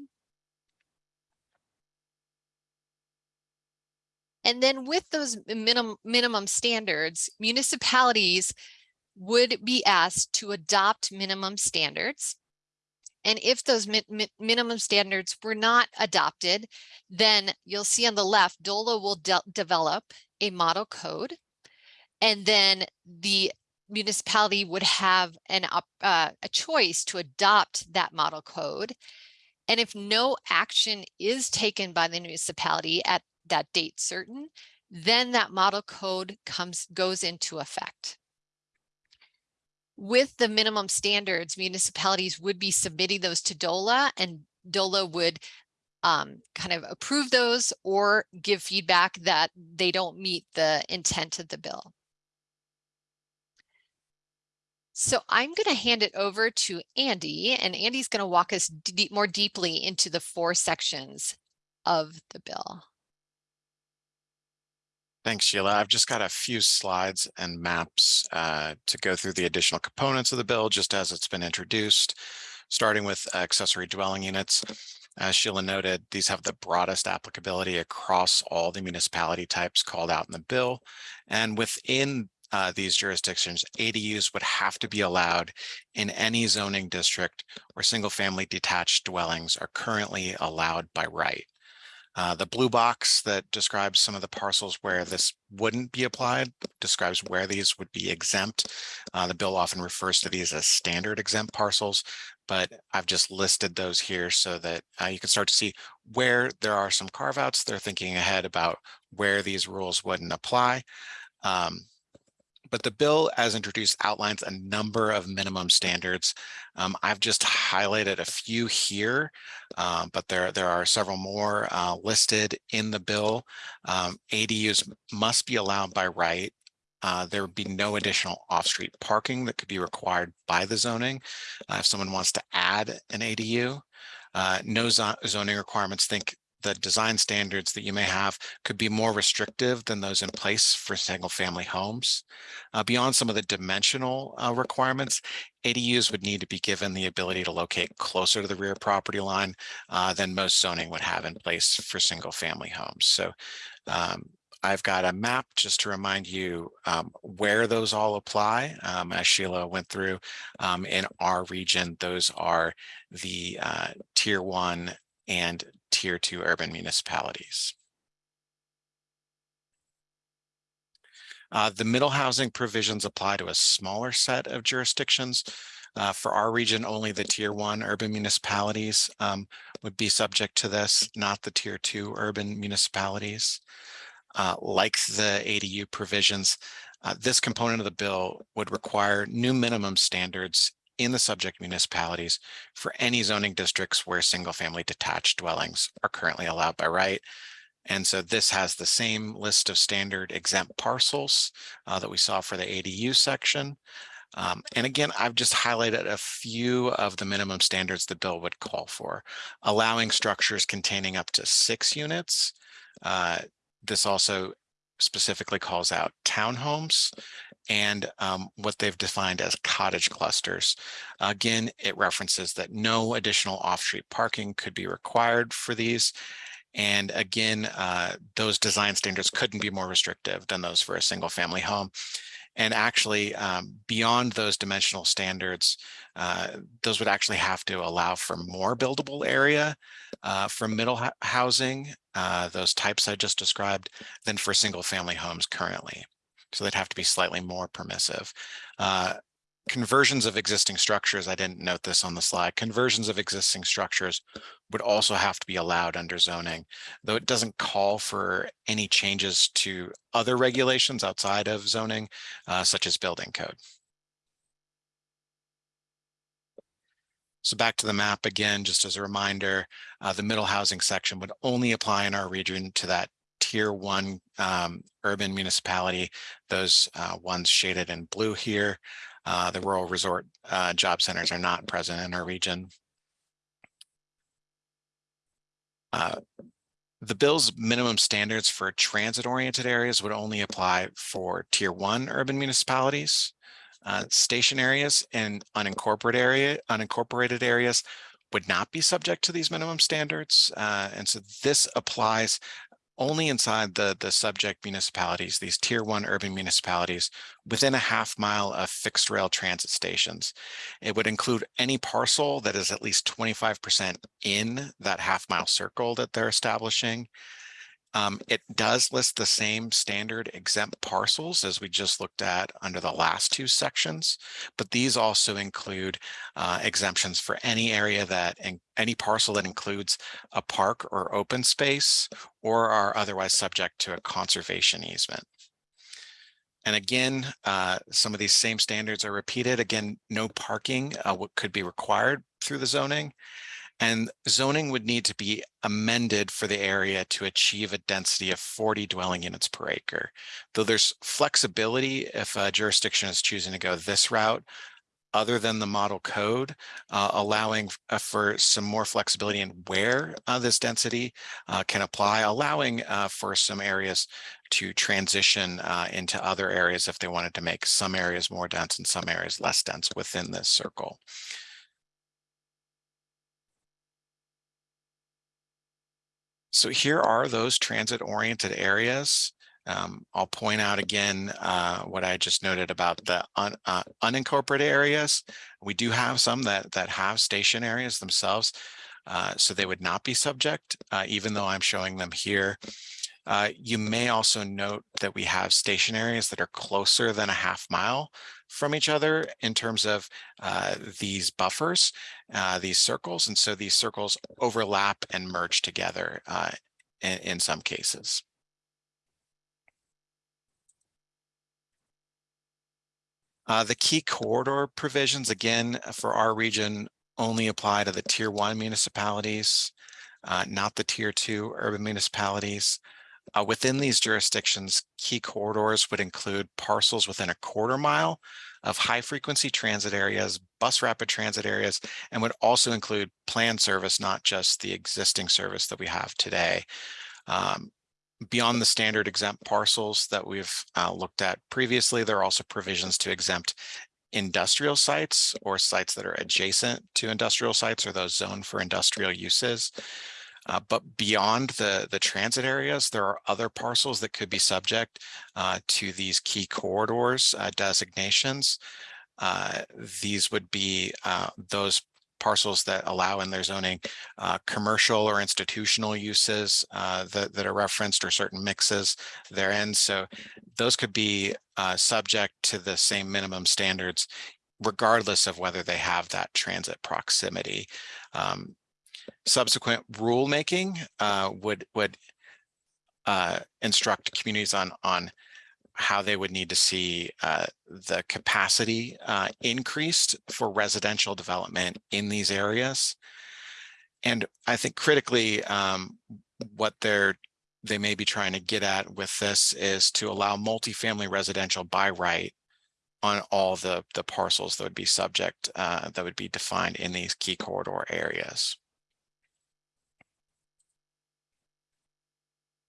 And then with those minimum minimum standards, municipalities would be asked to adopt minimum standards. And if those mi mi minimum standards were not adopted, then you'll see on the left, DOLA will de develop a model code. And then the municipality would have an uh, a choice to adopt that model code. And if no action is taken by the municipality at that date certain, then that model code comes goes into effect. With the minimum standards, municipalities would be submitting those to DOLA and DOLA would um, kind of approve those or give feedback that they don't meet the intent of the bill. So I'm going to hand it over to Andy and Andy's going to walk us deep, more deeply into the four sections of the bill. Thanks, Sheila. I've just got a few slides and maps uh, to go through the additional components of the bill, just as it's been introduced, starting with accessory dwelling units. As Sheila noted, these have the broadest applicability across all the municipality types called out in the bill. And within uh, these jurisdictions, ADUs would have to be allowed in any zoning district where single family detached dwellings are currently allowed by right. Uh, the blue box that describes some of the parcels where this wouldn't be applied describes where these would be exempt. Uh, the bill often refers to these as standard exempt parcels, but I've just listed those here so that uh, you can start to see where there are some carve outs. They're thinking ahead about where these rules wouldn't apply. Um, but the bill as introduced outlines a number of minimum standards. Um, I've just highlighted a few here, um, but there, there are several more uh, listed in the bill. Um, ADUs must be allowed by right. Uh, there would be no additional off-street parking that could be required by the zoning. Uh, if someone wants to add an ADU, uh, no zoning requirements think the design standards that you may have could be more restrictive than those in place for single family homes. Uh, beyond some of the dimensional uh, requirements, ADUs would need to be given the ability to locate closer to the rear property line uh, than most zoning would have in place for single family homes. So um, I've got a map just to remind you um, where those all apply. Um, as Sheila went through um, in our region, those are the uh, tier one and tier two urban municipalities. Uh, the middle housing provisions apply to a smaller set of jurisdictions. Uh, for our region, only the tier one urban municipalities um, would be subject to this, not the tier two urban municipalities. Uh, like the ADU provisions, uh, this component of the bill would require new minimum standards in the subject municipalities for any zoning districts where single family detached dwellings are currently allowed by right. And so this has the same list of standard exempt parcels uh, that we saw for the ADU section. Um, and again, I've just highlighted a few of the minimum standards the bill would call for, allowing structures containing up to six units. Uh, this also specifically calls out townhomes and um, what they've defined as cottage clusters. Again, it references that no additional off-street parking could be required for these. And again, uh, those design standards couldn't be more restrictive than those for a single family home. And actually, um, beyond those dimensional standards, uh, those would actually have to allow for more buildable area uh, for middle housing, uh, those types I just described, than for single family homes currently. So they'd have to be slightly more permissive. Uh, conversions of existing structures, I didn't note this on the slide, conversions of existing structures would also have to be allowed under zoning, though it doesn't call for any changes to other regulations outside of zoning, uh, such as building code. So back to the map again, just as a reminder, uh, the middle housing section would only apply in our region to that tier one um, urban municipality, those uh, ones shaded in blue here. Uh, the rural resort uh, job centers are not present in our region. Uh, the bill's minimum standards for transit-oriented areas would only apply for tier one urban municipalities. Uh, station areas and unincorporated area, unincorporated areas would not be subject to these minimum standards. Uh, and so this applies only inside the, the subject municipalities, these tier one urban municipalities within a half mile of fixed rail transit stations. It would include any parcel that is at least 25% in that half mile circle that they're establishing. Um, it does list the same standard exempt parcels as we just looked at under the last two sections, but these also include uh, exemptions for any area that in, any parcel that includes a park or open space or are otherwise subject to a conservation easement. And again, uh, some of these same standards are repeated. Again, no parking uh, could be required through the zoning. And zoning would need to be amended for the area to achieve a density of 40 dwelling units per acre. Though there's flexibility if a jurisdiction is choosing to go this route, other than the model code, uh, allowing uh, for some more flexibility in where uh, this density uh, can apply, allowing uh, for some areas to transition uh, into other areas if they wanted to make some areas more dense and some areas less dense within this circle. So here are those transit oriented areas. Um, I'll point out again uh, what I just noted about the un, uh, unincorporated areas. We do have some that that have station areas themselves, uh, so they would not be subject, uh, even though I'm showing them here. Uh, you may also note that we have station areas that are closer than a half mile from each other in terms of uh, these buffers, uh, these circles. And so these circles overlap and merge together uh, in, in some cases. Uh, the key corridor provisions, again, for our region, only apply to the tier one municipalities, uh, not the tier two urban municipalities. Uh, within these jurisdictions, key corridors would include parcels within a quarter mile of high frequency transit areas, bus rapid transit areas, and would also include planned service, not just the existing service that we have today. Um, beyond the standard exempt parcels that we've uh, looked at previously, there are also provisions to exempt industrial sites or sites that are adjacent to industrial sites or those zoned for industrial uses. Uh, but beyond the, the transit areas, there are other parcels that could be subject uh, to these key corridors uh, designations. Uh, these would be uh, those parcels that allow in their zoning uh, commercial or institutional uses that, that are referenced or certain mixes therein. So those could be subject to the same minimum standards regardless of whether they have that transit proximity. Um, subsequent rulemaking uh, would would uh, instruct communities on on how they would need to see uh, the capacity uh, increased for residential development in these areas. And I think critically, um, what they're they may be trying to get at with this is to allow multifamily residential by right on all the the parcels that would be subject uh, that would be defined in these key corridor areas.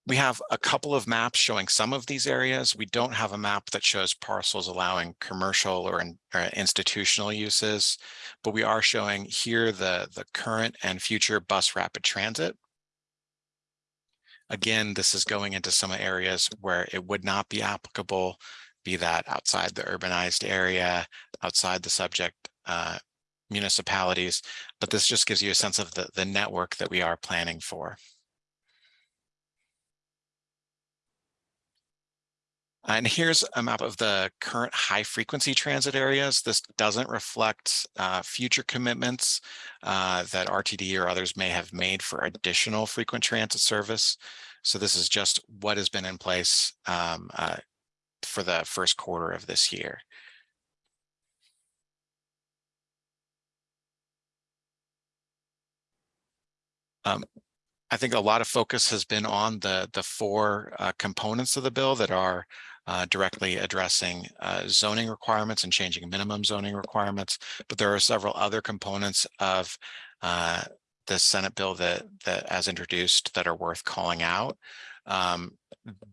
We have a couple of maps showing some of these areas. We don't have a map that shows parcels allowing commercial or, in, or institutional uses, but we are showing here the, the current and future bus rapid transit. Again, this is going into some areas where it would not be applicable be that outside the urbanized area, outside the subject uh, municipalities. But this just gives you a sense of the, the network that we are planning for. And here's a map of the current high frequency transit areas. This doesn't reflect uh, future commitments uh, that RTD or others may have made for additional frequent transit service. So this is just what has been in place um, uh, for the first quarter of this year. Um, I think a lot of focus has been on the, the four uh, components of the bill that are uh, directly addressing uh, zoning requirements and changing minimum zoning requirements. But there are several other components of uh, the Senate bill that, that as introduced that are worth calling out. Um,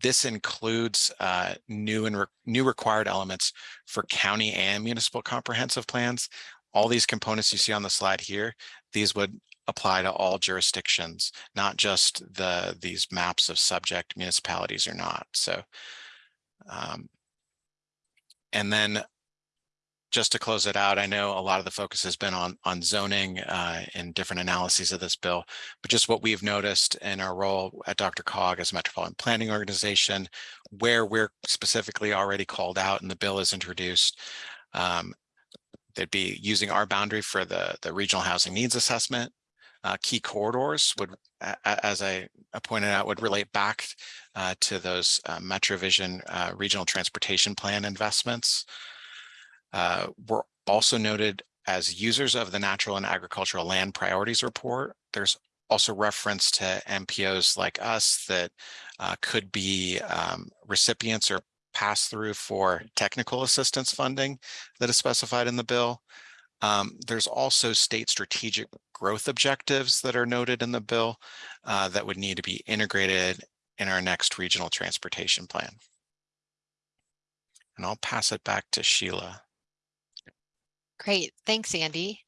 this includes uh, new and re new required elements for county and municipal comprehensive plans. All these components you see on the slide here, these would apply to all jurisdictions, not just the these maps of subject municipalities or not. So, um, and then just to close it out, I know a lot of the focus has been on on zoning uh, and different analyses of this bill, but just what we've noticed in our role at DRCOG as a metropolitan planning organization, where we're specifically already called out and the bill is introduced, um, they'd be using our boundary for the the regional housing needs assessment, uh, key corridors would, as I pointed out, would relate back uh, to those uh, MetroVision uh, regional transportation plan investments. Uh, we're also noted as users of the natural and agricultural land priorities report. There's also reference to MPOs like us that uh, could be um, recipients or pass through for technical assistance funding that is specified in the bill. Um, there's also state strategic growth objectives that are noted in the bill uh, that would need to be integrated in our next regional transportation plan. And I'll pass it back to Sheila. Great. Thanks, Andy.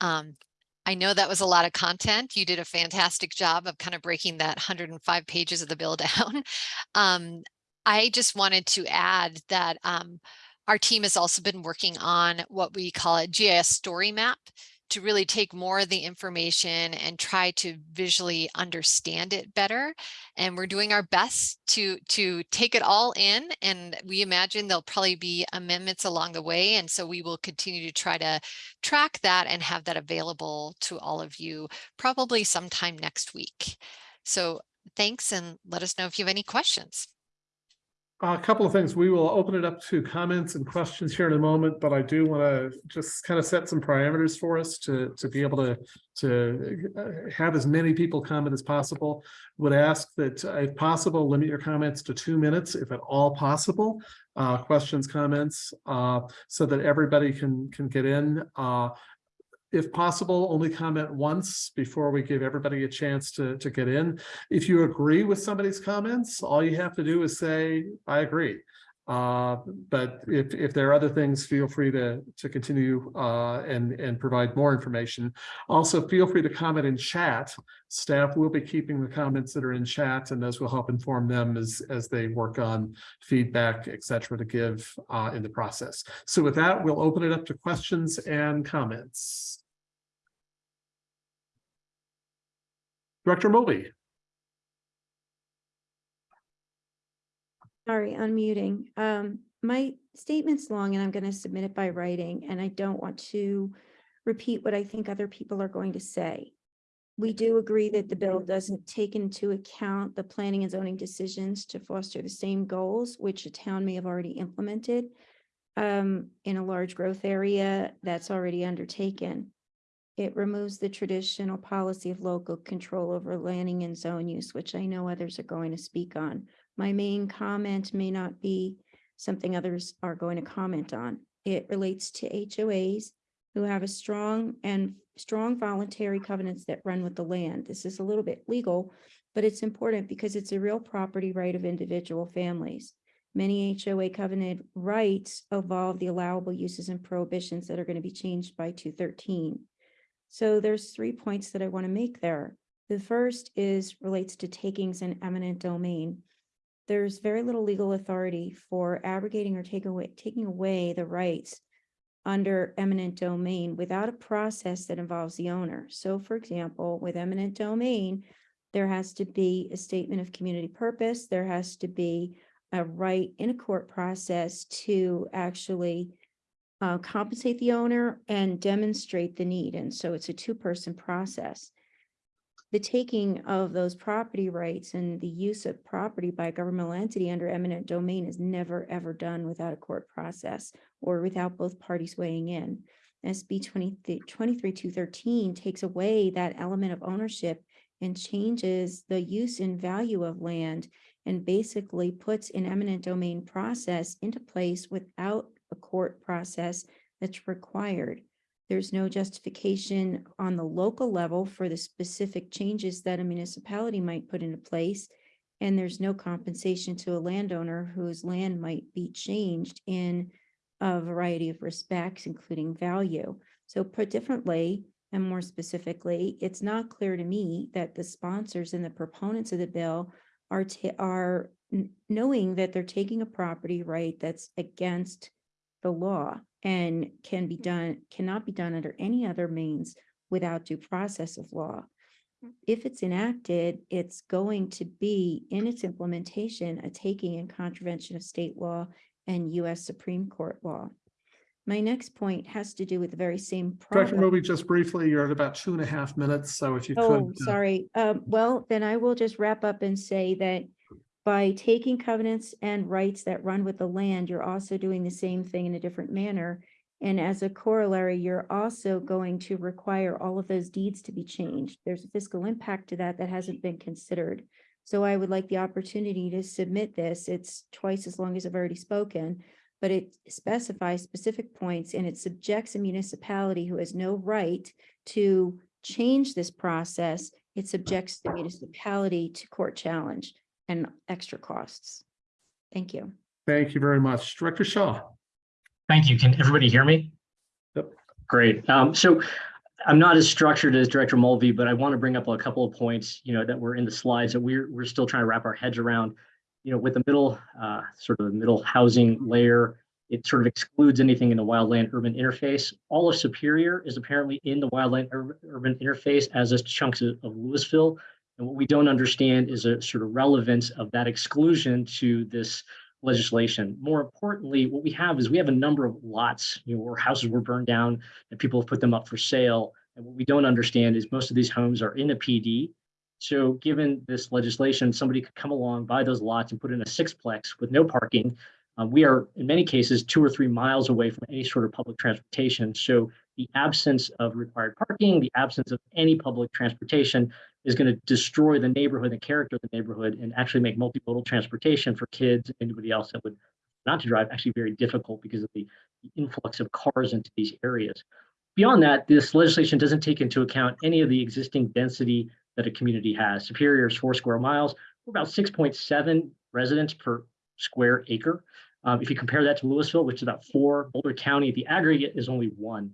Um, I know that was a lot of content. You did a fantastic job of kind of breaking that 105 pages of the bill down. Um, I just wanted to add that um, our team has also been working on what we call a GIS story map to really take more of the information and try to visually understand it better. And we're doing our best to, to take it all in. And we imagine there'll probably be amendments along the way. And so we will continue to try to track that and have that available to all of you probably sometime next week. So thanks and let us know if you have any questions. A couple of things. We will open it up to comments and questions here in a moment, but I do want to just kind of set some parameters for us to, to be able to, to uh, have as many people comment as possible. Would ask that uh, if possible, limit your comments to two minutes, if at all possible. Uh, questions, comments, uh, so that everybody can, can get in. Uh, if possible, only comment once before we give everybody a chance to, to get in. If you agree with somebody's comments, all you have to do is say, I agree. Uh, but if, if there are other things, feel free to, to continue uh, and, and provide more information. Also, feel free to comment in chat. Staff will be keeping the comments that are in chat and those will help inform them as, as they work on feedback, et cetera, to give uh, in the process. So with that, we'll open it up to questions and comments. Director Mobley. Sorry, unmuting. Um, my statement's long and I'm going to submit it by writing and I don't want to repeat what I think other people are going to say. We do agree that the bill doesn't take into account the planning and zoning decisions to foster the same goals, which a town may have already implemented um, in a large growth area that's already undertaken. It removes the traditional policy of local control over landing and zone use, which I know others are going to speak on. My main comment may not be something others are going to comment on. It relates to HOAs who have a strong and strong voluntary covenants that run with the land. This is a little bit legal, but it's important because it's a real property right of individual families. Many HOA covenant rights evolve the allowable uses and prohibitions that are going to be changed by 213. So there's three points that I want to make there. The first is relates to takings and eminent domain. there's very little legal authority for abrogating or take away, taking away the rights under eminent domain without a process that involves the owner. So for example, with eminent domain, there has to be a statement of community purpose. There has to be a right in a court process to actually uh, compensate the owner and demonstrate the need. And so it's a two-person process. The taking of those property rights and the use of property by a governmental entity under eminent domain is never, ever done without a court process or without both parties weighing in. SB 23 213 takes away that element of ownership and changes the use and value of land and basically puts an eminent domain process into place without a court process that's required. There's no justification on the local level for the specific changes that a municipality might put into place. And there's no compensation to a landowner whose land might be changed in a variety of respects, including value. So put differently, and more specifically, it's not clear to me that the sponsors and the proponents of the bill are, are knowing that they're taking a property right that's against the law and can be done, cannot be done under any other means without due process of law. If it's enacted, it's going to be in its implementation, a taking in contravention of state law and US Supreme Court law. My next point has to do with the very same Director problem. Roby, just briefly, you're at about two and a half minutes, so if you could. Oh, uh, sorry. Um, well, then I will just wrap up and say that by taking covenants and rights that run with the land, you're also doing the same thing in a different manner. And as a corollary, you're also going to require all of those deeds to be changed. There's a fiscal impact to that that hasn't been considered. So I would like the opportunity to submit this. It's twice as long as I've already spoken, but it specifies specific points and it subjects a municipality who has no right to change this process. It subjects the municipality to court challenge and extra costs. Thank you. Thank you very much. Director Shaw. Thank you. Can everybody hear me? Yep. Great. Um, so I'm not as structured as Director Mulvey, but I want to bring up a couple of points, you know, that were in the slides that we're, we're still trying to wrap our heads around. You know, with the middle, uh, sort of the middle housing layer, it sort of excludes anything in the wildland urban interface. All of Superior is apparently in the wildland ur- urban interface as is chunks of of Louisville. And what we don't understand is a sort of relevance of that exclusion to this legislation. More importantly, what we have is we have a number of lots, you know, where houses were burned down and people have put them up for sale. And what we don't understand is most of these homes are in a PD. So given this legislation, somebody could come along, buy those lots and put in a sixplex with no parking. Uh, we are in many cases two or three miles away from any sort of public transportation. So the absence of required parking, the absence of any public transportation is going to destroy the neighborhood and character of the neighborhood and actually make multimodal transportation for kids and anybody else that would not to drive actually very difficult because of the, the influx of cars into these areas. Beyond that, this legislation doesn't take into account any of the existing density that a community has. Superior is four square miles. We're about 6.7 residents per square acre. Um, if you compare that to Louisville, which is about four, Boulder County, the aggregate is only one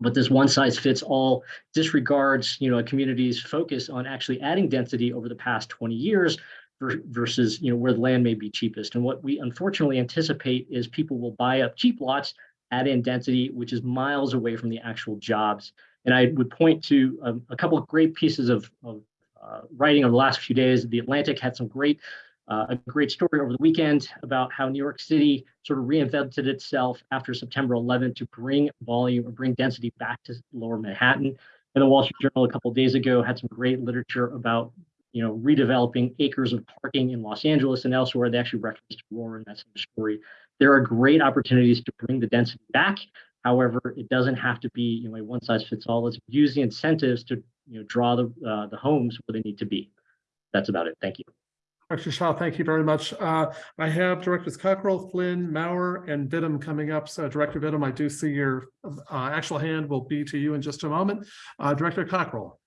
but this one size fits all disregards you know a community's focus on actually adding density over the past 20 years versus you know where the land may be cheapest. And what we unfortunately anticipate is people will buy up cheap lots add in density which is miles away from the actual jobs. And i would point to um, a couple of great pieces of, of uh, writing over the last few days. The atlantic had some great uh, a great story over the weekend about how New York City sort of reinvented itself after September 11th to bring volume or bring density back to lower Manhattan. And the Wall Street Journal a couple days ago had some great literature about, you know, redeveloping acres of parking in Los Angeles and elsewhere. They actually referenced Aurora in that same story. There are great opportunities to bring the density back. However, it doesn't have to be, you know, a one size fits all. Let's use the incentives to, you know, draw the uh, the homes where they need to be. That's about it. Thank you. Dr. Shaw, thank you very much. Uh, I have Directors Cockrell, Flynn, Maurer, and Vittum coming up. So Director Vittum, I do see your uh, actual hand will be to you in just a moment. Uh, Director Cockrell.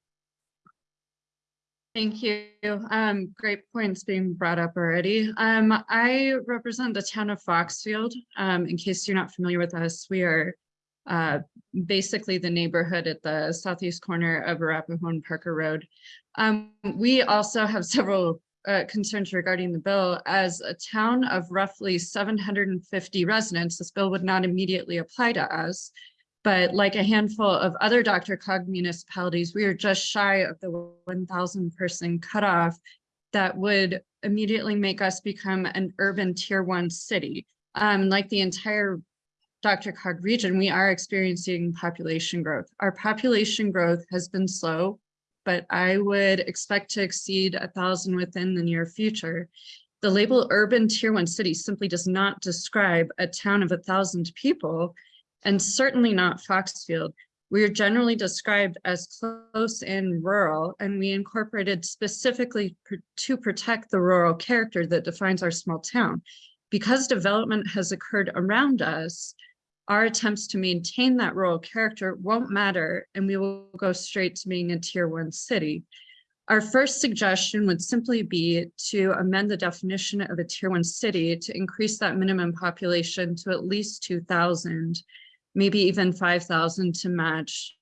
Thank you. Um, great points being brought up already. Um, I represent the town of Foxfield. Um, in case you're not familiar with us, we are uh, basically the neighborhood at the southeast corner of Arapahoe and Parker Road. Um, we also have several uh, concerns regarding the bill. As a town of roughly seven hundred and fifty residents, this bill would not immediately apply to us. But like a handful of other DRCOG municipalities, we are just shy of the one thousand person cutoff that would immediately make us become an urban tier one city. Um, like the entire DRCOG region, we are experiencing population growth. Our population growth has been slow, but I would expect to exceed a thousand within the near future. The label urban tier one city simply does not describe a town of a thousand people and certainly not Foxfield. We are generally described as close in rural and we incorporated specifically to protect the rural character that defines our small town. Because development has occurred around us, our attempts to maintain that rural character won't matter and we will go straight to being a tier one city. Our first suggestion would simply be to amend the definition of a tier one city to increase that minimum population to at least two thousand, maybe even five thousand to match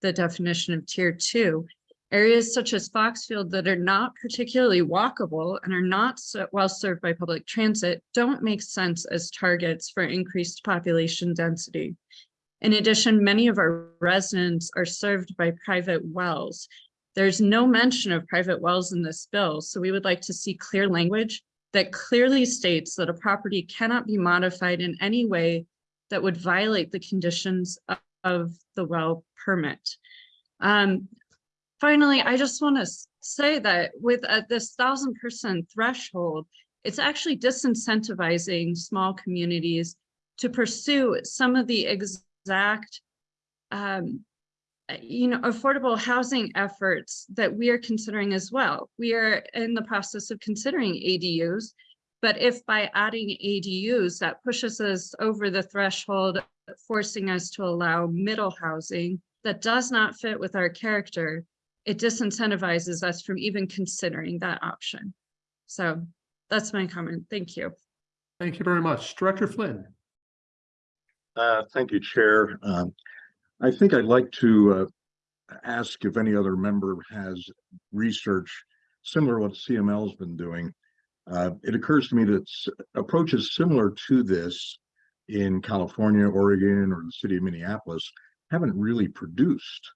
the definition of tier two. Areas such as Foxfield that are not particularly walkable and are not well served by public transit don't make sense as targets for increased population density. In addition, many of our residents are served by private wells. There's no mention of private wells in this bill, so we would like to see clear language that clearly states that a property cannot be modified in any way that would violate the conditions of- of the well permit. Um, finally, I just want to say that with uh, this thousand person threshold, it's actually disincentivizing small communities to pursue some of the exact um, uh, you know, affordable housing efforts that we are considering as well. We are in the process of considering ADUs, but if by adding ADUs, that pushes us over the threshold, forcing us to allow middle housing that does not fit with our character, it disincentivizes us from even considering that option. So that's my comment. Thank you. Thank you very much. Director Flynn. Uh, thank you, Chair. Um, I think I'd like to uh, ask if any other member has research similar to what CML's been doing. Uh, it occurs to me that approaches similar to this in California, Oregon, or the city of Minneapolis haven't really produced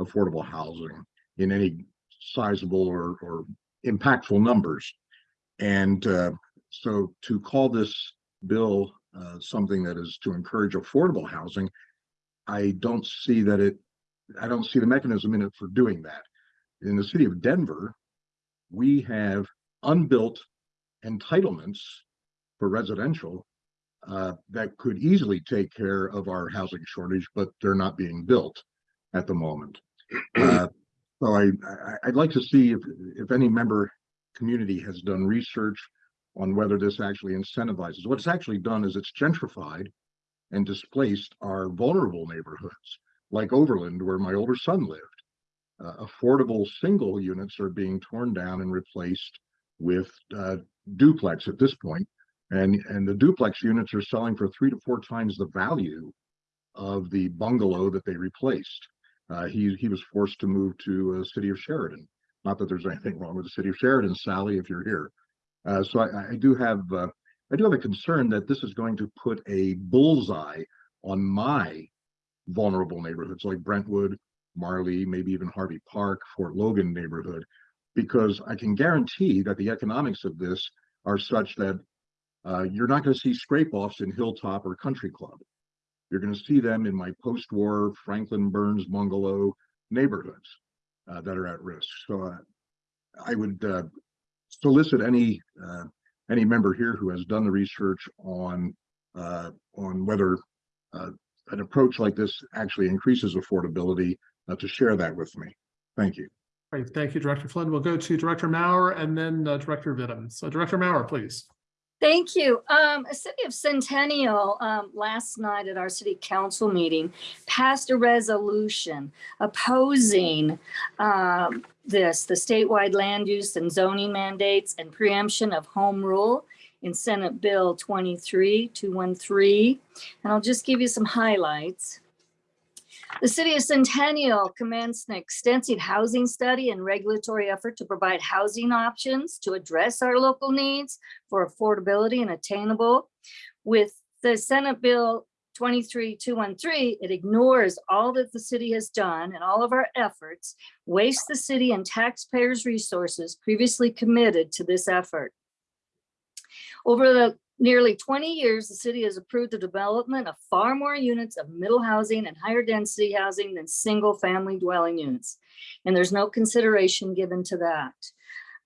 affordable housing in any sizable or, or impactful numbers. And uh, so to call this bill uh, something that is to encourage affordable housing, I don't see that it, I don't see the mechanism in it for doing that. In the city of Denver, we have unbuilt entitlements for residential uh, that could easily take care of our housing shortage, but they're not being built at the moment. Uh, So I, I, I'd like to see if, if any member community has done research on whether this actually incentivizes. What's actually done is it's gentrified and displaced our vulnerable neighborhoods, like Overland, where my older son lived. Uh, affordable single units are being torn down and replaced with uh, duplex at this point. And, and the duplex units are selling for three to four times the value of the bungalow that they replaced. Uh, he, he was forced to move to a city of Sheridan. Not that there's anything wrong with the city of Sheridan, Sally, if you're here. Uh, so I, I do have, uh, I do have a concern that this is going to put a bullseye on my vulnerable neighborhoods like Brentwood, Mar Lee, maybe even Harvey Park, Fort Logan neighborhood, because I can guarantee that the economics of this are such that uh, you're not going to see scrape offs in Hilltop or Country Club. You're going to see them in my post-war Franklin Burns bungalow neighborhoods uh, that are at risk. So uh, I would uh, solicit any uh, any member here who has done the research on uh, on whether uh, an approach like this actually increases affordability to share that with me. Thank you. Great, thank you, Director Flynn. We'll go to Director Maurer and then Director Vittum. So Director Maurer, please. Thank you. Um, a city of Centennial, um, last night at our city council meeting, passed a resolution opposing, um, this, the statewide land use and zoning mandates and preemption of home rule in Senate Bill twenty-three two one three. And I'll just give you some highlights. The city of Centennial commenced an extensive housing study and regulatory effort to provide housing options to address our local needs for affordability and attainable. With the Senate Bill 23213, it ignores all that the city has done and all of our efforts, wastes the city and taxpayers' resources previously committed to this effort. Over the nearly 20 years, the city has approved the development of far more units of middle housing and higher density housing than single family dwelling units. And there's no consideration given to that.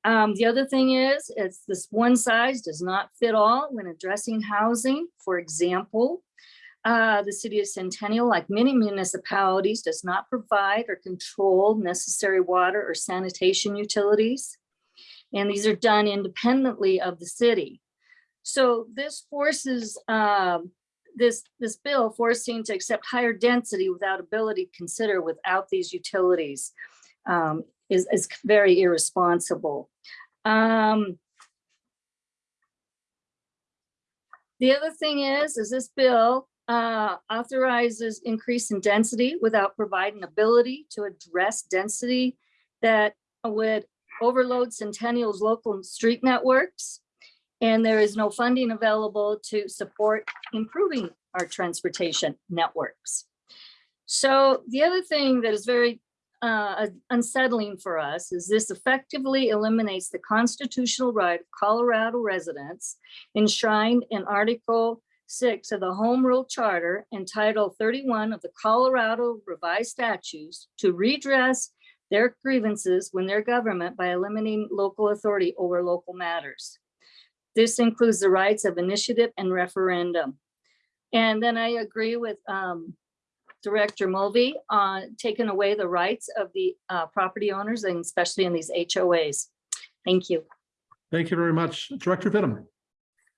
Um, the other thing is, it's this one size does not fit all when addressing housing. For example, uh, the city of Centennial, like many municipalities, does not provide or control necessary water or sanitation utilities. And these are done independently of the city. So this forces um, this this bill forcing to accept higher density without ability to consider without these utilities um, is, is very irresponsible. Um, the other thing is, is this bill uh, authorizes increase in density without providing ability to address density that would overload Centennial's local street networks. And there is no funding available to support improving our transportation networks. So the other thing that is very uh, unsettling for us is this effectively eliminates the constitutional right of Colorado residents enshrined in Article 6 of the Home Rule Charter and Title 31 of the Colorado Revised Statutes to redress their grievances when their government by eliminating local authority over local matters. This includes the rights of initiative and referendum. And then I agree with um, Director Mulvey on taking away the rights of the uh, property owners and especially in these HOAs. Thank you. Thank you very much. Director Vittum.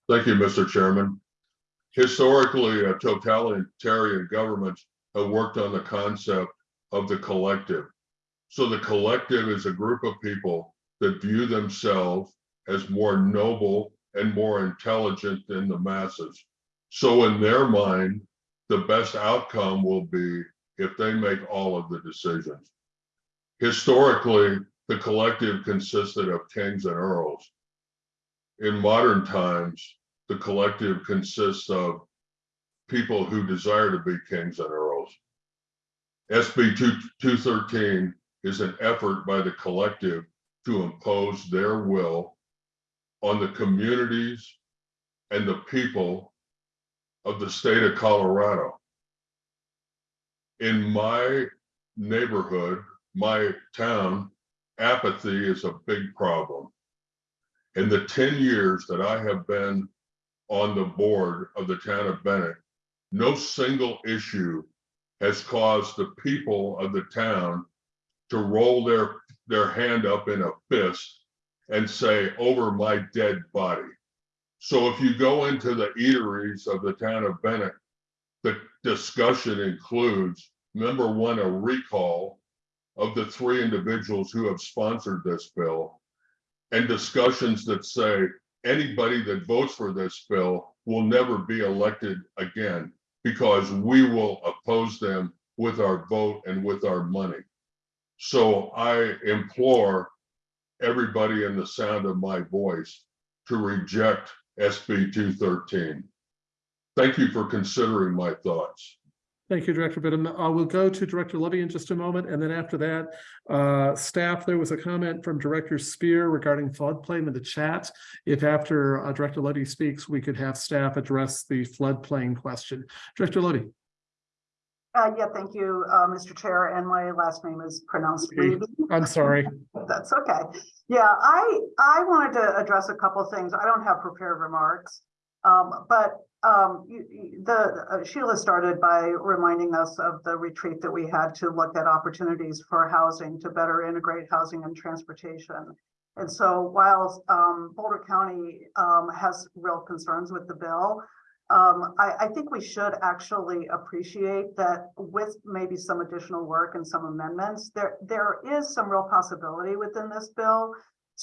Thank you, Mr. Chairman. Historically, uh, totalitarian governments have worked on the concept of the collective. So the collective is a group of people that view themselves as more noble and more intelligent than the masses. So in their mind, the best outcome will be if they make all of the decisions. Historically, the collective consisted of kings and earls. In modern times, the collective consists of people who desire to be kings and earls. SB 213 is an effort by the collective to impose their will on the communities and the people of the state of Colorado. In my neighborhood, my town, apathy is a big problem. In the 10 years that I have been on the board of the town of Bennett, no single issue has caused the people of the town to roll their, their hand up in a fist and say, over my dead body. So if you go into the eateries of the town of Bennett, the discussion includes, number one, a recall of the three individuals who have sponsored this bill and discussions that say anybody that votes for this bill will never be elected again because we will oppose them with our vote and with our money. So I implore everybody in the sound of my voice to reject SB 213. Thank you for considering my thoughts. Thank you, Director Vittum. Uh, we'll go to Director Levy in just a moment, and then after that, uh, staff, there was a comment from Director Spear regarding floodplain in the chat. If after uh, Director Levy speaks, we could have staff address the floodplain question. Director Levy. Uh, yeah, thank you, uh, Mr. Chair, and my last name is pronounced Levy. I'm sorry. That's okay. Yeah, I I wanted to address a couple of things. I don't have prepared remarks, um, but um, you, the uh, Sheila started by reminding us of the retreat that we had to look at opportunities for housing to better integrate housing and transportation. And so while um, Boulder County um, has real concerns with the bill, um, I, I, think we should actually appreciate that with maybe some additional work and some amendments, there there is some real possibility within this bill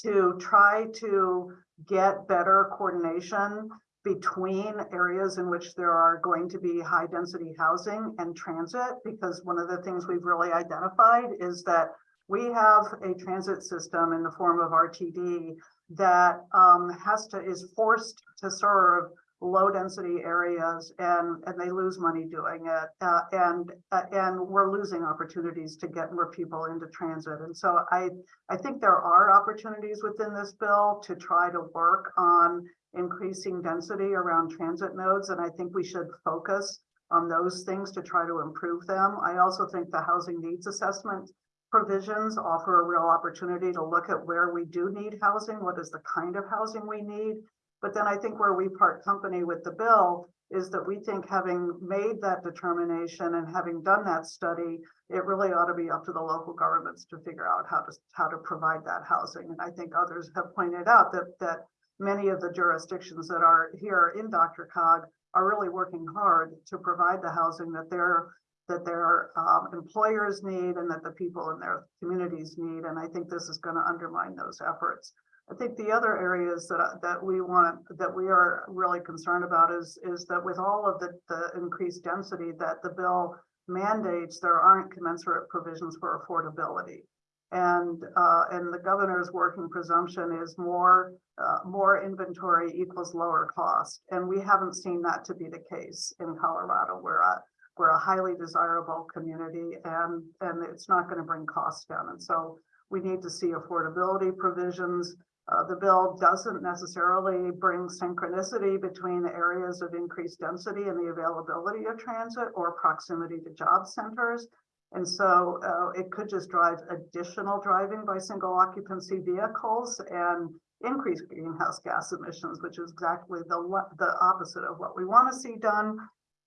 to try to get better coordination between areas in which there are going to be high density housing and transit, because one of the things we've really identified is that we have a transit system in the form of RTD that um, has to, is forced to serve low density areas and, and they lose money doing it. Uh, and, uh, and we're losing opportunities to get more people into transit. And so I, I think there are opportunities within this bill to try to work on increasing density around transit nodes. And I think we should focus on those things to try to improve them. I also think the housing needs assessment provisions offer a real opportunity to look at where we do need housing, what is the kind of housing we need. But then I think where we part company with the bill is that we think having made that determination and having done that study, it really ought to be up to the local governments to figure out how to, how to provide that housing. And I think others have pointed out that, that many of the jurisdictions that are here in DRCOG are really working hard to provide the housing that their that their um, employers need and that the people in their communities need. And I think this is going to undermine those efforts. I think the other areas that that we want that we are really concerned about is is that with all of the, the increased density that the bill mandates, there aren't commensurate provisions for affordability. And uh, and the governor's working presumption is more uh, more inventory equals lower cost. And we haven't seen that to be the case in Colorado. We're a, we're a highly desirable community and, and it's not going to bring costs down. And so we need to see affordability provisions. Uh, the bill doesn't necessarily bring synchronicity between the areas of increased density and the availability of transit or proximity to job centers. And so uh, it could just drive additional driving by single occupancy vehicles and increase greenhouse gas emissions, which is exactly the, the opposite of what we want to see done.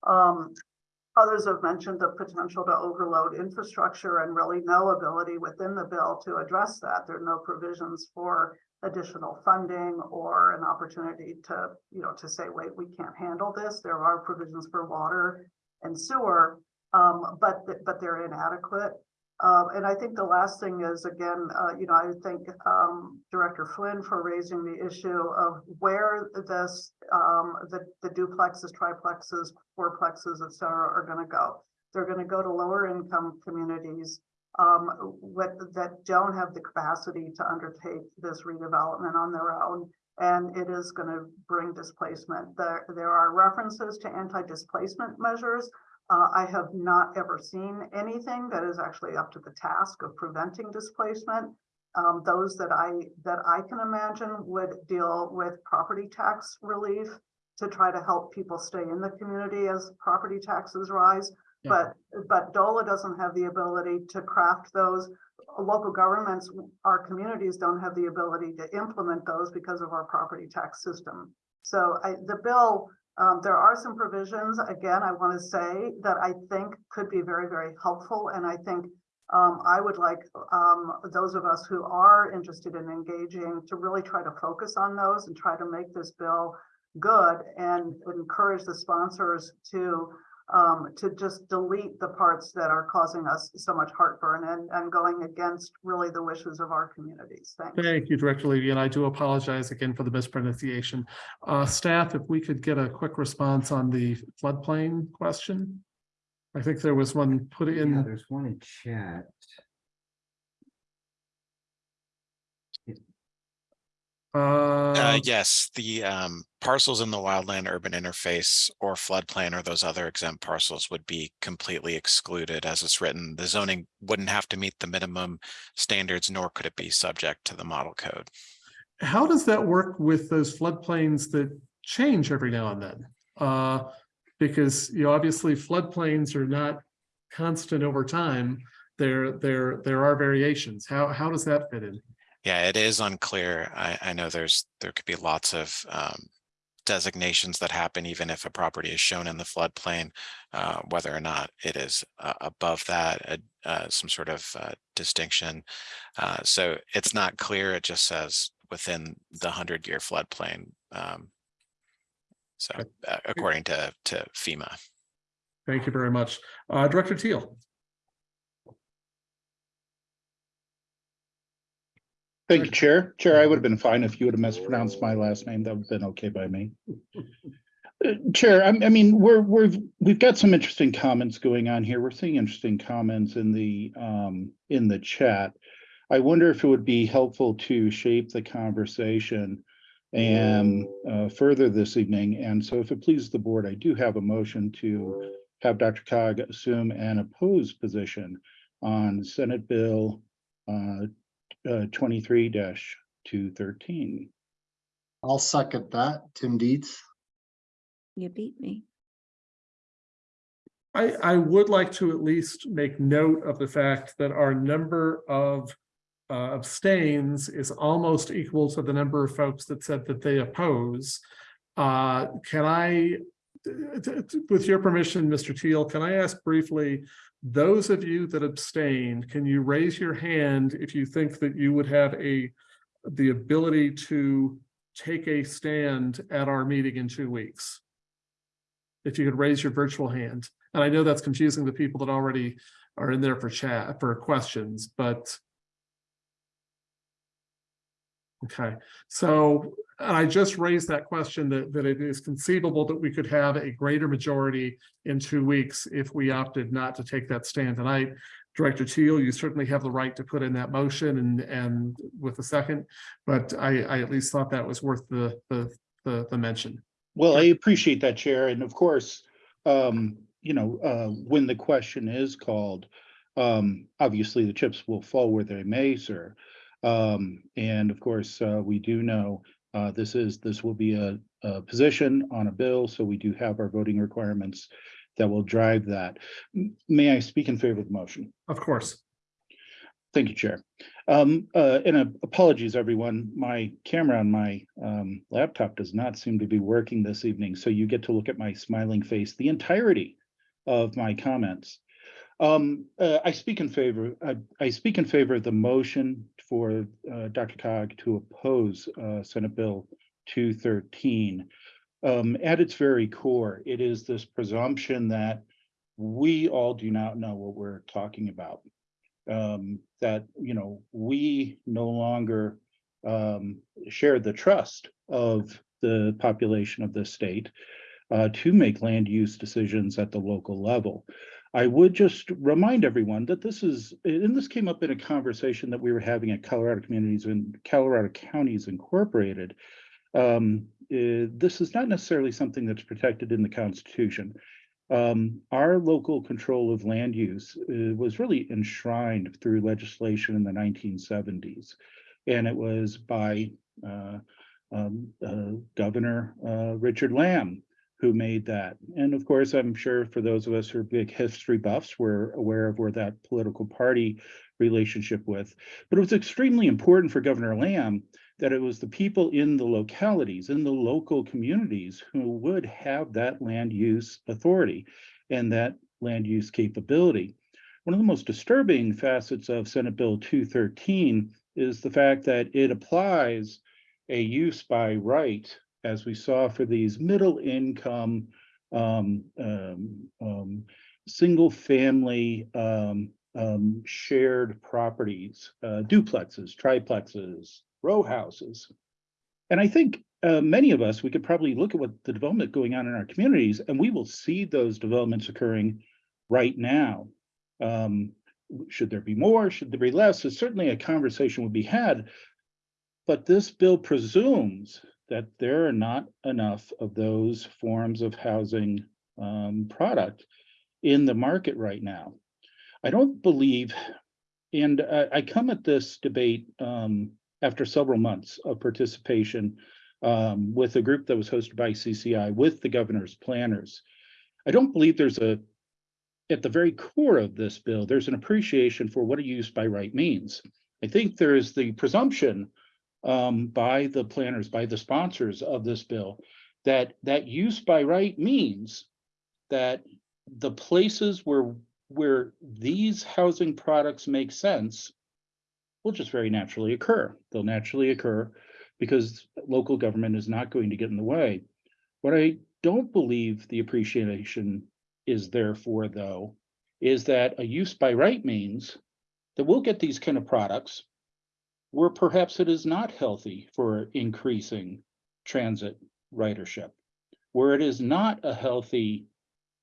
Um, others have mentioned the potential to overload infrastructure and really no ability within the bill to address that. There are no provisions for additional funding or an opportunity to, you know, to say, wait, we can't handle this. There are provisions for water and sewer, um, but, but they're inadequate. Um, and I think the last thing is, again, uh, you know, I thank um, Director Flynn for raising the issue of where this, um, the, the duplexes, triplexes, fourplexes, et cetera, are going to go. They're going to go to lower income communities um, with, that don't have the capacity to undertake this redevelopment on their own. And it is going to bring displacement. There, there are references to anti-displacement measures, uh, I have not ever seen anything that is actually up to the task of preventing displacement. Um, those that I that I can imagine would deal with property tax relief to try to help people stay in the community as property taxes rise. Yeah. But but DOLA doesn't have the ability to craft those. Local governments, our communities don't have the ability to implement those because of our property tax system. So I, the bill um, there are some provisions, again, I want to say that I think could be very, very helpful. And I think um, I would like um, those of us who are interested in engaging to really try to focus on those and try to make this bill good and encourage the sponsors to um, to just delete the parts that are causing us so much heartburn and, and going against really the wishes of our communities. Thanks. Thank you, Director Levy, and I do apologize again for the mispronunciation. Uh, staff, if we could get a quick response on the floodplain question. I think there was one put Yeah, in, there's one in chat. Uh, uh, yes, the um, parcels in the wildland urban interface or floodplain or those other exempt parcels would be completely excluded as it's written. The zoning wouldn't have to meet the minimum standards, nor could it be subject to the model code. how does that work with those floodplains that change every now and then? Uh, because, you know, obviously floodplains are not constant over time. There, there, there are variations. How, how does that fit in? Yeah, it is unclear. I, I know there's, there could be lots of um, designations that happen even if a property is shown in the floodplain, uh, whether or not it is uh, above that, uh, uh, some sort of uh, distinction. Uh, so it's not clear. It just says within the hundred year floodplain. Um, so according to, to FEMA. Thank you very much. Uh, Director Teal. Thank you, Chair. Chair, I would have been fine if you would have mispronounced my last name. That would have been okay by me. Uh, Chair, I, I mean, we're, we're, we've got some interesting comments going on here. We're seeing interesting comments in the, um, in the chat. I wonder if it would be helpful to shape the conversation and, uh, further this evening. And so if it pleases the board, I do have a motion to have DRCOG assume an opposed position on Senate Bill, uh, uh, twenty-three two thirteen. I'll second that. Tim Dietz. You beat me. I, I would like to at least make note of the fact that our number of uh, abstains is almost equal to the number of folks that said that they oppose. Uh, Can I, with your permission, Mr. Teal, can I ask briefly, those of you that abstained, can you raise your hand if you think that you would have a, the ability to take a stand at our meeting in two weeks? If you could raise your virtual hand. And I know that's confusing the people that already are in there for chat, for questions, but. Okay, so I just raised that question that, that it is conceivable that we could have a greater majority in two weeks if we opted not to take that stand tonight. Director Teal, you certainly have the right to put in that motion and, and with a second, but I, I at least thought that was worth the, the, the, the mention. Well, I appreciate that, Chair, and of course, um, you know, uh, when the question is called, um, obviously the chips will fall where they may, sir. Um, and of course, uh, we do know, uh, this is, this will be a, a position on a bill, so we do have our voting requirements that will drive that. May I speak in favor of the motion? Of course. Thank you, Chair. Um, uh, and uh, apologies, everyone. My camera on my um, laptop does not seem to be working this evening, so you get to look at my smiling face the entirety of my comments. Um, uh, I speak in favor, I, I speak in favor of the motion for uh, DRCOG to oppose uh, Senate Bill 213. Um, at its very core, it is this presumption that we all do not know what we're talking about um, that, you know, we no longer um, share the trust of the population of the state uh, to make land use decisions at the local level. I would just remind everyone that this is, and this came up in a conversation that we were having at Colorado Communities and Colorado Counties Incorporated. Um, eh, this is not necessarily something that's protected in the Constitution. Um, our local control of land use uh, was really enshrined through legislation in the nineteen seventies. And it was by uh, um, uh, Governor uh, Richard Lamm who made that. And of course, I'm sure for those of us who are big history buffs, we're aware of where that political party relationship with. But it was extremely important for Governor Lamm that it was the people in the localities, in the local communities who would have that land use authority and that land use capability. One of the most disturbing facets of Senate Bill 213 is the fact that it applies a use by right, as we saw for these middle income, um, um, um, single family um, um, shared properties, uh, duplexes, triplexes, row houses. And I think uh, many of us, we could probably look at what the development going on in our communities, and we will see those developments occurring right now. Um, should there be more? Should there be less? It's certainly a conversation would be had. But this bill presumes that there are not enough of those forms of housing um, product in the market right now. I don't believe, and I, I come at this debate um, after several months of participation um, with a group that was hosted by CCI with the governor's planners. I don't believe there's a, at the very core of this bill, there's an appreciation for what a use by right means. I think there is the presumption um, by the planners, by the sponsors of this bill, that that use by right means that the places where where these housing products make sense will just very naturally occur. They'll naturally occur because local government is not going to get in the way. What I don't believe the appreciation is there for, though, is that a use by right means that we'll get these kind of products where perhaps it is not healthy for increasing transit ridership, where it is not a healthy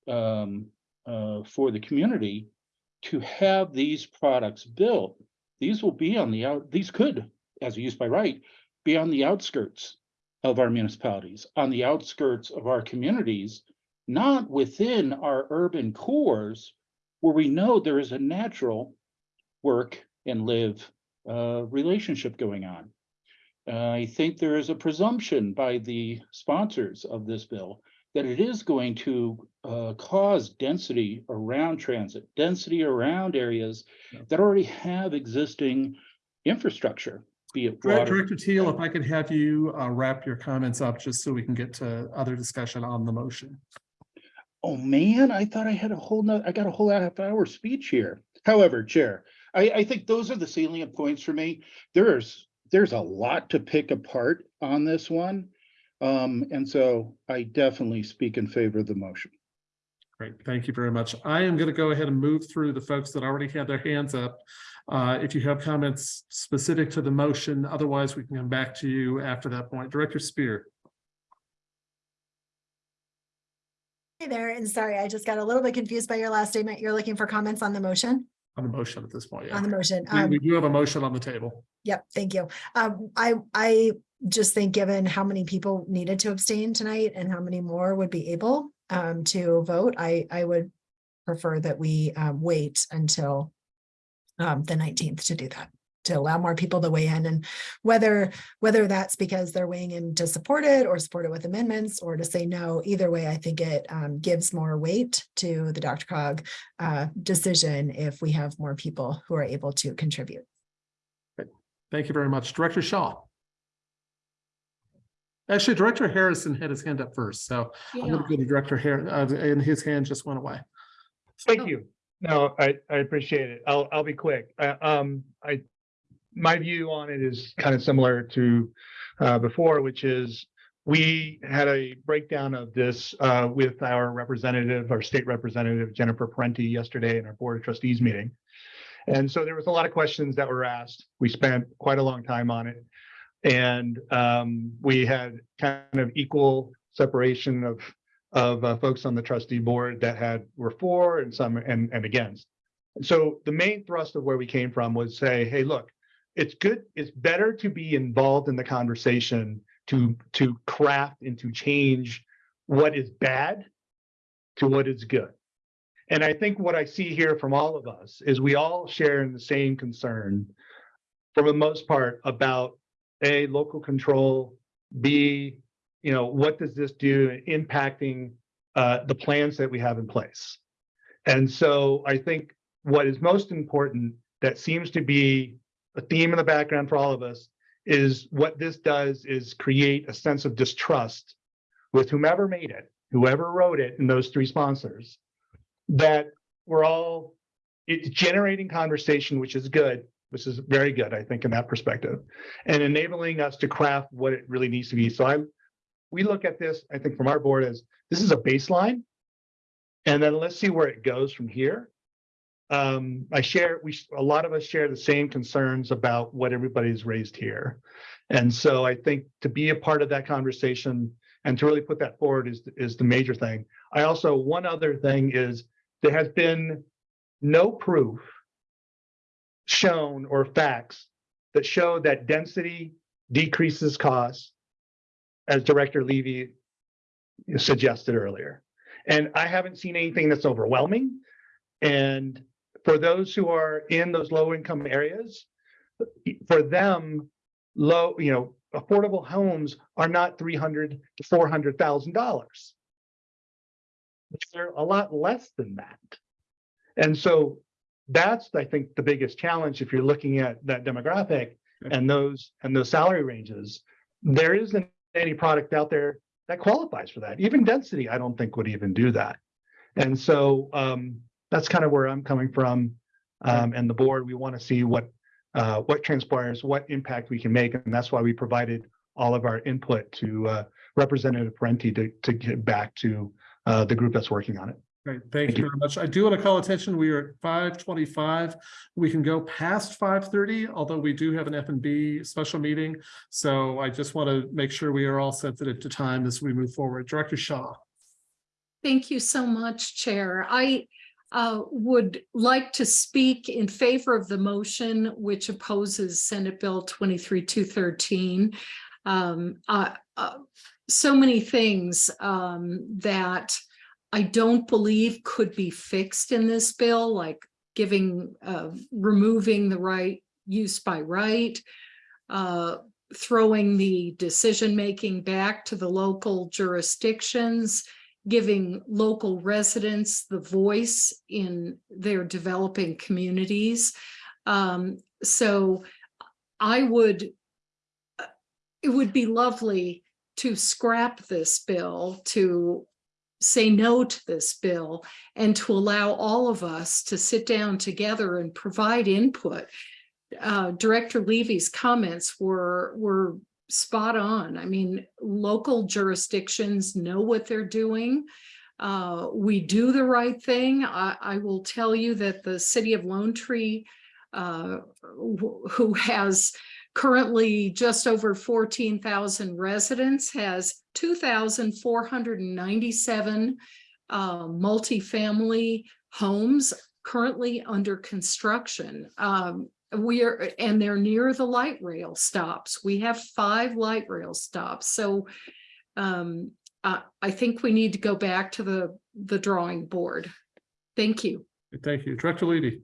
um, uh, for the community to have these products built. These will be on the out, these could, as used by right, be on the outskirts of our municipalities, on the outskirts of our communities, not within our urban cores where we know there is a natural work and live uh, relationship going on. Uh, I think there is a presumption by the sponsors of this bill that it is going to uh, cause density around transit, density around areas that already have existing infrastructure, be it Direct- water. Director Teal, if I could have you uh, wrap your comments up just so we can get to other discussion on the motion. Oh, man, I thought I had a whole noth, I got a whole half hour speech here. However, Chair, I, I think those are the salient points for me. There's, there's a lot to pick apart on this one. Um, and so I definitely speak in favor of the motion. Great, thank you very much. I am going to go ahead and move through the folks that already had their hands up. Uh, If you have comments specific to the motion, otherwise we can come back to you after that point. Director Spear. Hey there, and sorry, I just got a little bit confused by your last statement. You're looking for comments on the motion, On the motion at this point, yeah. on the motion. We- Um, We do have a motion on the table. Yep, thank you. Um, I, I just think given how many people needed to abstain tonight and how many more would be able um, to vote, I, I would prefer that we um, wait until um, the nineteenth to do that, to allow more people to weigh in and whether, whether that's because they're weighing in to support it or support it with amendments or to say no, either way, I think it um, gives more weight to the DRCOG uh, decision if we have more people who are able to contribute. Thank you very much. Director Shaw. Actually, Director Harrison had his hand up first, so I'm going to go to Director Harris, and his hand just went away. Thank you. No, I, I appreciate it. I'll, I'll be quick. Uh, um, I, my view on it is kind of similar to, uh, before, which is we had a breakdown of this, uh, with our representative, our state representative, Jennifer Parenti yesterday in our Board of Trustees meeting. And so there was a lot of questions that were asked. We spent quite a long time on it. And, um, we had kind of equal separation of of uh, folks on the trustee board that had were for and some and and against. So the main thrust of where we came from was say, hey, look, it's good, it's better to be involved in the conversation to to craft and to change what is bad to what is good. And I think what I see here from all of us is we all share in the same concern for the most part about A, local control, B, you know, what does this do in impacting uh, the plans that we have in place? And so I think what is most important that seems to be a theme in the background for all of us is what this does is create a sense of distrust with whomever made it, whoever wrote it, and those three sponsors, that we're all it's generating conversation, which is good, which is very good, I think, in that perspective, and enabling us to craft what it really needs to be. So I we look at this, I think from our board as this is a baseline. And then let's see where it goes from here. Um, I share, we, a lot of us share the same concerns about what everybody's raised here. And so I think to be a part of that conversation and to really put that forward is, is the major thing. I also, one other thing is there has been no proof shown or facts that show that density decreases costs as Director Levy suggested earlier. And I haven't seen anything that's overwhelming. And for those who are in those low income areas, for them, low, you know, affordable homes are not three hundred to four hundred thousand dollars. They're a lot less than that. And so that's, I think, the biggest challenge if you're looking at that demographic and those and those salary ranges. There isn't any product out there that qualifies for that. Even density, I don't think would even do that. And so um, that's kind of where I'm coming from. Um, and the board, we want to see what uh, what transpires, what impact we can make, and that's why we provided all of our input to uh, Representative Parenti to to get back to uh, the group that's working on it. Great, thank you very much. I do want to call attention, we are at five twenty-five. We can go past five thirty, although we do have an F and B special meeting. So I just want to make sure we are all sensitive to time as we move forward. Director Shaw. Thank you so much, Chair. I uh, would like to speak in favor of the motion which opposes Senate Bill twenty-three two thirteen. Um, uh, uh, so many things um, that I don't believe could be fixed in this bill, like giving, uh, removing the right use by right, uh, throwing the decision-making back to the local jurisdictions, giving local residents the voice in their developing communities. Um, so I would, uh, it would be lovely to scrap this bill, to say no to this bill, and to allow all of us to sit down together and provide input. Uh, Director Levy's comments were, were spot on. I mean, local jurisdictions know what they're doing. Uh, we do the right thing. I, I will tell you that the city of Lone Tree, uh, who has currently just over 14,000 residents, has 2,497 uh, multifamily homes currently under construction. Um, we are, and they're near the light rail stops. We have five light rail stops. So um, I, I think we need to go back to the, the drawing board. Thank you. Thank you. Director Levy.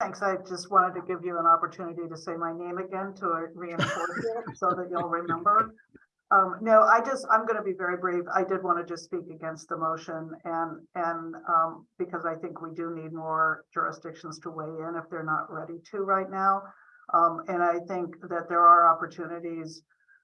Thanks. I just wanted to give you an opportunity to say my name again to reinforce it so that you'll remember. Um, no, I just, I'm gonna be very brief. I did want to just speak against the motion and, and, um, because I think we do need more jurisdictions to weigh in if they're not ready to right now. Um, and I think that there are opportunities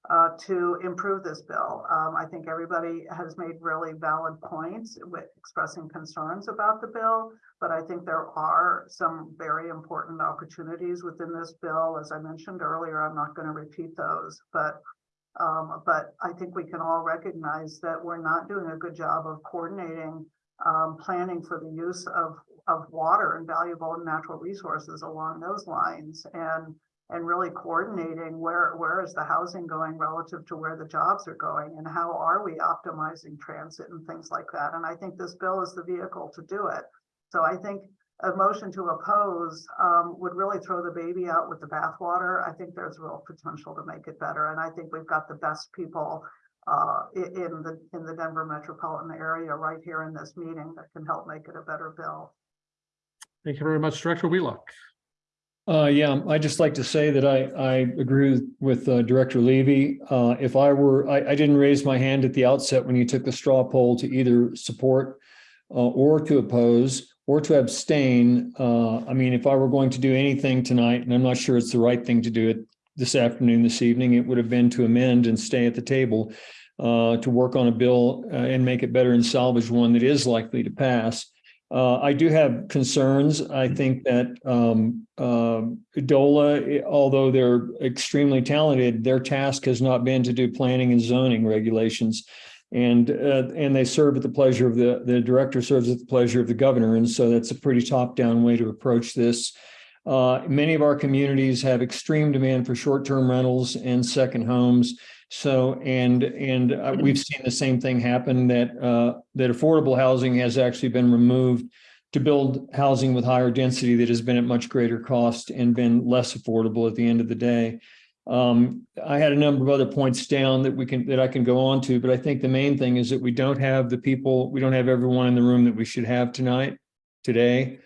uh, to improve this bill. Um, I think everybody has made really valid points with expressing concerns about the bill, but I think there are some very important opportunities within this bill. As I mentioned earlier, I'm not going to repeat those, but um, but I think we can all recognize that we're not doing a good job of coordinating um, planning for the use of of water and valuable natural resources along those lines and and really coordinating where where is the housing going relative to where the jobs are going and how are we optimizing transit and things like that. And I think this bill is the vehicle to do it. So I think a motion to oppose um, would really throw the baby out with the bathwater. I think there's real potential to make it better. And I think we've got the best people uh, in the in the Denver metropolitan area right here in this meeting that can help make it a better bill. Thank you very much. Director Wheelock. Uh, yeah, I'd just like to say that I, I agree with uh, Director Levy. Uh, if I were, I, I didn't raise my hand at the outset when you took the straw poll to either support uh, or to oppose or to abstain. Uh, I mean, if I were going to do anything tonight, and I'm not sure it's the right thing to do it this afternoon, this evening, it would have been to amend and stay at the table uh, to work on a bill uh, and make it better and salvage one that is likely to pass. Uh, I do have concerns. I think that um, um, DOLA, although they're extremely talented, their task has not been to do planning and zoning regulations. And uh, and they serve at the pleasure of the, the director serves at the pleasure of the governor. And so that's a pretty top-down way to approach this. Uh, many of our communities have extreme demand for short-term rentals and second homes. So, and, and uh, we've seen the same thing happen that, uh, that affordable housing has actually been removed to build housing with higher density that has been at much greater cost and been less affordable at the end of the day. Um, I had a number of other points down that we can, that I can go on to, but I think the main thing is that we don't have the people, we don't have everyone in the room that we should have tonight, today.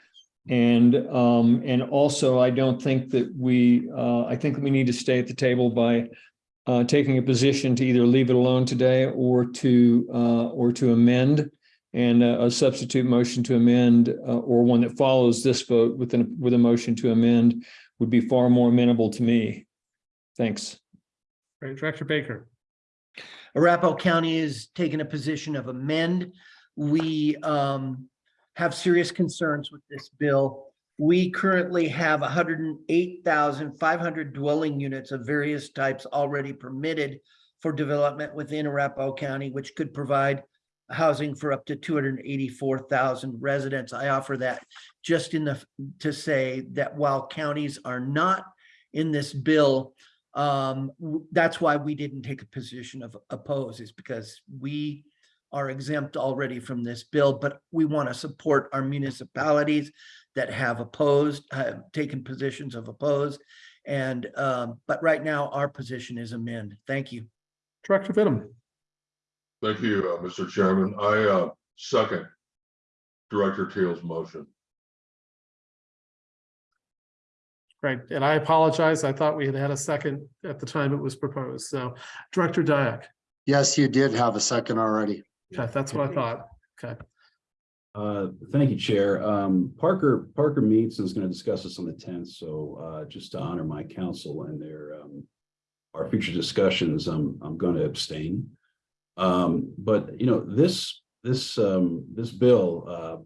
And, um, and also I don't think that we, uh, I think we need to stay at the table by uh, taking a position to either leave it alone today or to, uh, or to amend and uh, a substitute motion to amend, uh, or one that follows this vote with an, with a motion to amend would be far more amenable to me. Thanks. Great. Director Baker. Arapahoe County is taking a position of amend. We um, have serious concerns with this bill. We currently have hundred and eight thousand five hundred dwelling units of various types already permitted for development within Arapahoe County, which could provide housing for up to two hundred and eighty-four thousand residents. I offer that just in the, to say that while counties are not in this bill, um, that's why we didn't take a position of oppose is because we are exempt already from this bill, but we want to support our municipalities that have opposed, have taken positions of oppose. And, um, but right now our position is amend. Thank you. Director Vinham. Thank you, uh, Mr. Chairman. I, uh, second Director Teal's motion. Great, and I apologize. I thought we had had a second at the time it was proposed. So Director Diak. Yes, you did have a second already. Okay, that's what I thought. Okay. Uh, thank you, Chair. Um, Parker, Parker meets and is going to discuss this on the tenth, so, uh, just to honor my counsel and their, um, our future discussions, I'm, I'm going to abstain. Um, but, you know, this, this, um, this bill, uh,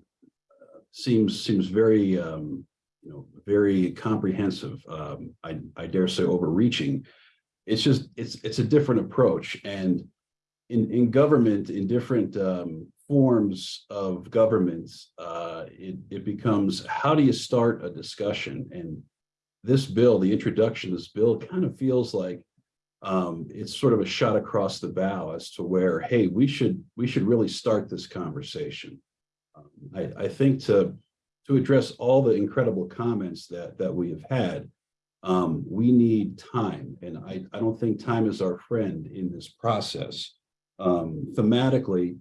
seems, seems very, um, you know, very comprehensive. Um, I, I dare say overreaching. It's just, it's, it's a different approach and in, in government, in different, um, forms of governments, uh, it, it becomes, how do you start a discussion? And this bill, the introduction of this bill kind of feels like um, it's sort of a shot across the bow as to where, hey, we should, we should really start this conversation. Um, I, I think to, to address all the incredible comments that, that we have had, um, we need time, and I, I don't think time is our friend in this process. Um, thematically,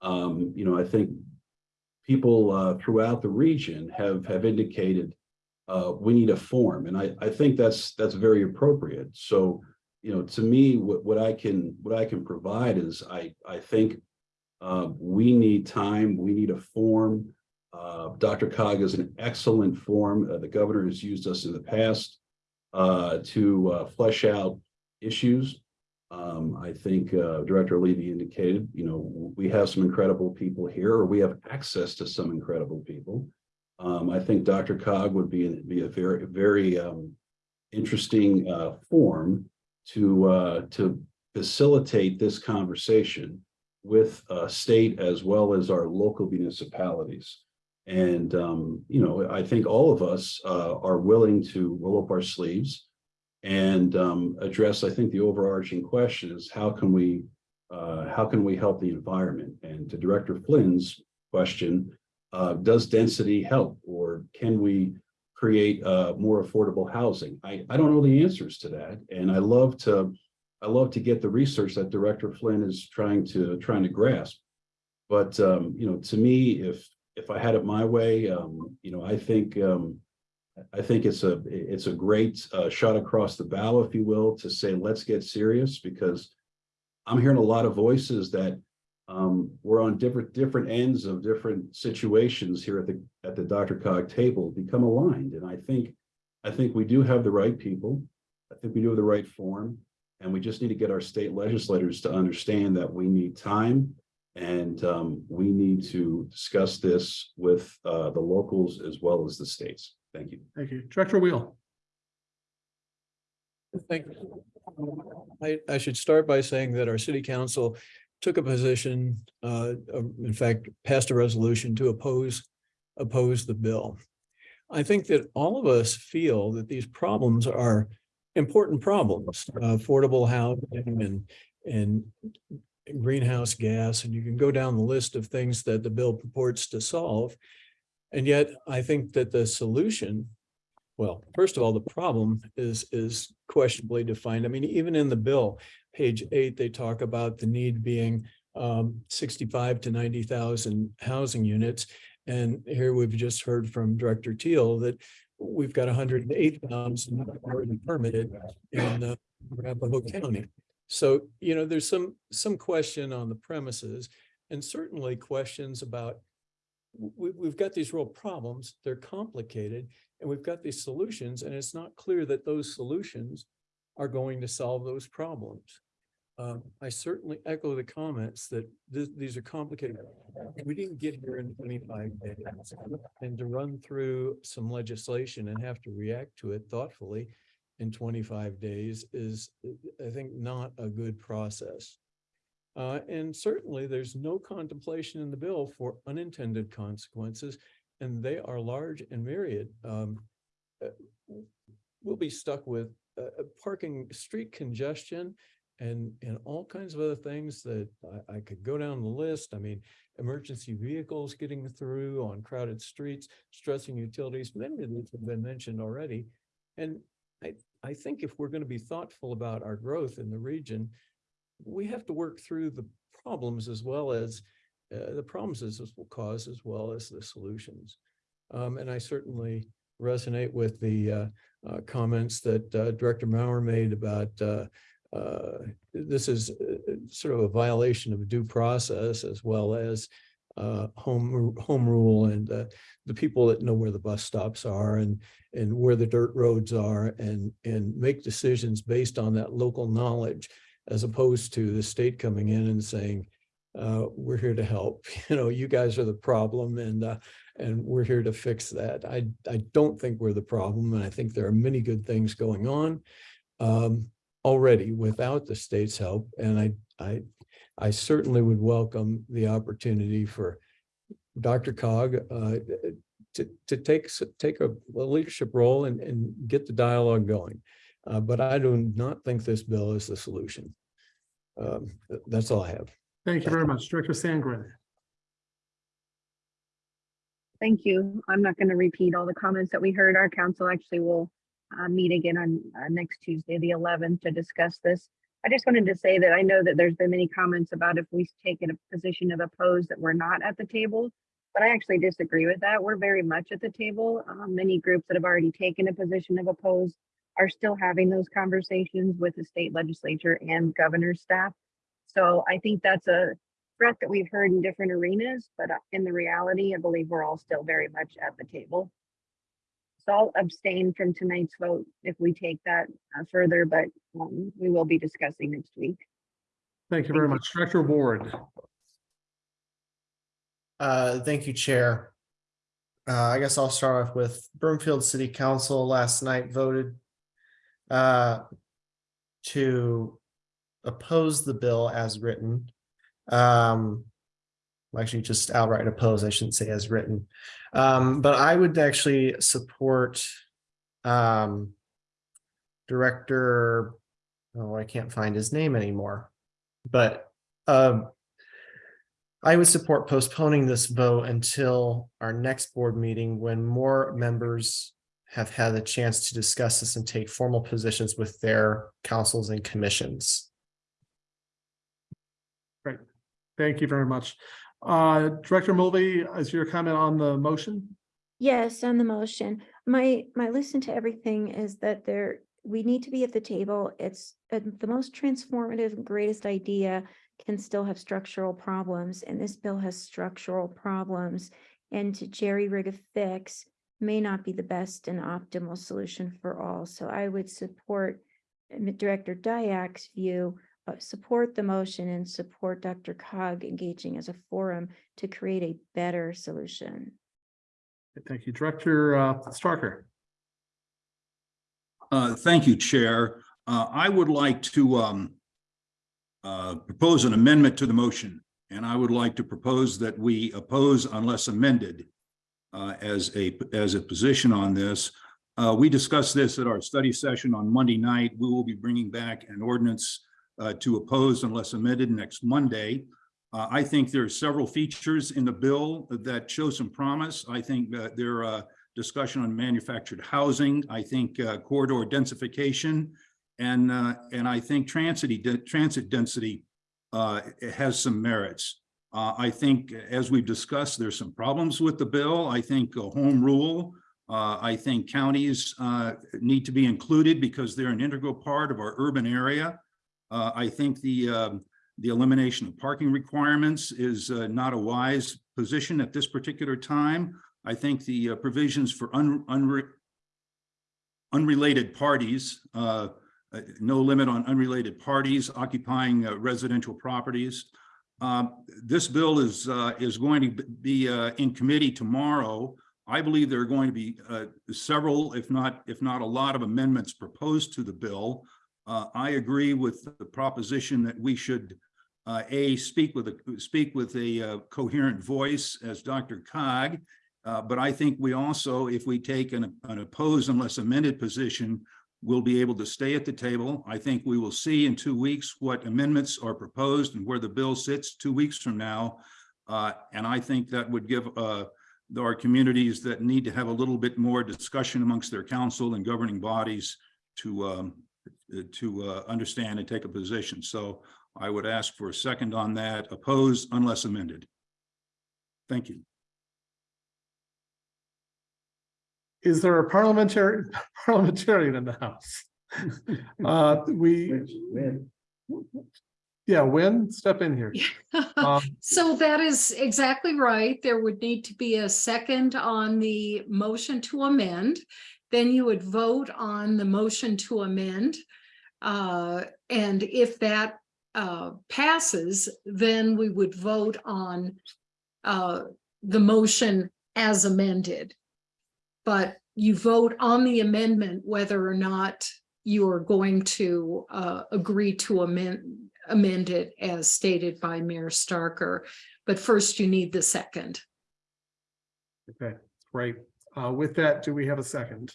um, you know, I think people uh, throughout the region have have indicated uh, we need a form, and I I think that's that's very appropriate. So, you know, to me, what what I can what I can provide is I I think uh, we need time, we need a form. Uh, DRCOG is an excellent form. Uh, the governor has used us in the past uh, to uh, flesh out issues. Um, I think uh, Director Levy indicated, you know, we have some incredible people here, or we have access to some incredible people. Um, I think DRCOG would be, be a very, very um, interesting uh, form to to facilitate this conversation with state as well as our local municipalities. And, um, you know, I think all of us uh, are willing to roll up our sleeves and um, address, I think the overarching question is how can we uh, how can we help the environment? And to Director Flynn's question, uh, does density help or can we create uh, more affordable housing? I, I don't know the answers to that. And I love to I love to get the research that Director Flynn is trying to trying to grasp. But um, you know, to me, if if I had it my way, um, you know, I think um, I think it's a, it's a great uh, shot across the bow, if you will, to say, let's get serious because I'm hearing a lot of voices that um, we're on different, different ends of different situations here at the, at the DRCOG table become aligned. And I think, I think we do have the right people. I think we do have the right form. And we just need to get our state legislators to understand that we need time and um, we need to discuss this with uh, the locals as well as the states. Thank you. Thank you. Director Wheel. Thank you. I, I should start by saying that our city council took a position, uh, in fact, passed a resolution to oppose, oppose the bill. I think that all of us feel that these problems are important problems, uh, affordable housing and, and greenhouse gas, and you can go down the list of things that the bill purports to solve. And yet I think that the solution, well, first of all, the problem is, is questionably defined. I mean, even in the bill, page eight, they talk about the need being um, 65 to 90,000 housing units. And here we've just heard from Director Teal that we've got 108,000 already permitted in uh, Arapahoe County. So, you know, there's some, some question on the premises and certainly questions about we, we've got these real problems, they're complicated, and we've got these solutions, and it's not clear that those solutions are going to solve those problems. Um, I certainly echo the comments that th- these are complicated. We didn't get here in twenty-five days. And to run through some legislation and have to react to it thoughtfully in twenty-five days is, I think, not a good process. Uh, and certainly there's no contemplation in the bill for unintended consequences, and they are large and myriad. Um, uh, we'll be stuck with uh, uh, parking, street congestion, and, and all kinds of other things that I, I could go down the list. I mean, emergency vehicles getting through on crowded streets, stressing utilities, many of these have been mentioned already. And I, I think if we're going to be thoughtful about our growth in the region, we have to work through the problems as well as uh, the problems as this will cause as well as the solutions. Um, and I certainly resonate with the uh, uh, comments that uh, Director Maurer made about uh, uh, this is sort of a violation of due process as well as uh, home home rule and uh, the people that know where the bus stops are and and where the dirt roads are and and make decisions based on that local knowledge as opposed to the state coming in and saying uh, we're here to help. You know you guys are the problem and uh, and we're here to fix that. I I don't think we're the problem and I think there are many good things going on um, already without the state's help and I I I certainly would welcome the opportunity for DRCOG uh, to, to take, take a a leadership role and, and get the dialogue going. Uh, But I do not think this bill is the solution. Um, That's all I have. Thank you very much. Director Sandgren. Thank you. I'm not going to repeat all the comments that we heard. Our council actually will uh, meet again on uh, next Tuesday, the 11th, to discuss this. I just wanted to say that I know that there's been many comments about if we take a position of oppose that we're not at the table, but I actually disagree with that. We're very much at the table. Um, Many groups that have already taken a position of oppose are still having those conversations with the state legislature and governor's staff. So I think that's a threat that we've heard in different arenas, but uh, in the reality, I believe we're all still very much at the table. So I'll abstain from tonight's vote if we take that uh, further, but um, we will be discussing next week. Thank you very much. Director Ward. Uh, thank you, Chair. Uh, I guess I'll start off with Broomfield City Council last night voted uh, to oppose the bill as written. Um, actually just outright oppose, I shouldn't say as written. Um, but I would actually support um, Director, oh, I can't find his name anymore. But um, I would support postponing this vote until our next board meeting when more members have had the chance to discuss this and take formal positions with their councils and commissions. Great. Thank you very much. Uh, Director Mulvey, is your comment on the motion? Yes, on the motion, my, my listen to everything is that there, we need to be at the table. It's uh, the most transformative, greatest idea can still have structural problems, and this bill has structural problems. And to jerry rig a fix may not be the best and optimal solution for all. So I would support uh, Director Diak's view, support the motion and support DRCOG engaging as a forum to create a better solution. Thank you. Director uh, Starker. Uh, Thank you, Chair. Uh, I would like to um, uh, propose an amendment to the motion, and I would like to propose that we oppose unless amended uh, as a, as a position on this. Uh, We discussed this at our study session on Monday night. We will be bringing back an ordinance uh, to oppose unless amended next Monday. Uh, I think there are several features in the bill that show some promise. I think there are discussion on manufactured housing. I think uh, corridor densification and uh, and I think transit transit density uh, has some merits. Uh, I think as we've discussed, there's some problems with the bill. I think home rule. Uh, I think counties uh, need to be included because they're an integral part of our urban area. Uh, I think the um, the elimination of parking requirements is uh, not a wise position at this particular time. I think the uh, provisions for un, unre, unrelated parties, uh, uh, no limit on unrelated parties occupying uh, residential properties. Um, this bill is is going to be in committee tomorrow. I believe there are going to be several, if not if not a lot of amendments proposed to the bill. Uh, I agree with the proposition that we should uh, A, speak with a, speak with a uh, coherent voice as DRCOG. Uh, But I think we also, if we take an, an opposed unless amended position, we'll be able to stay at the table. I think we will see in two weeks what amendments are proposed and where the bill sits two weeks from now. Uh, And I think that would give uh, are communities that need to have a little bit more discussion amongst their council and governing bodies to um, to uh, understand and take a position. So I would ask for a second on that, opposed unless amended. Thank you. Is there a parliamentary parliamentarian in the house? Uh, we. Yeah, Wynne, step in here. Um, So that is exactly right. There would need to be a second on the motion to amend. Then you would vote on the motion to amend. Uh, and if that uh passes, then we would vote on uh the motion as amended. But you vote on the amendment whether or not you are going to uh agree to amend amend it as stated by Mayor Starker. But first you need the second. Okay, great. Uh, with that, do we have a second?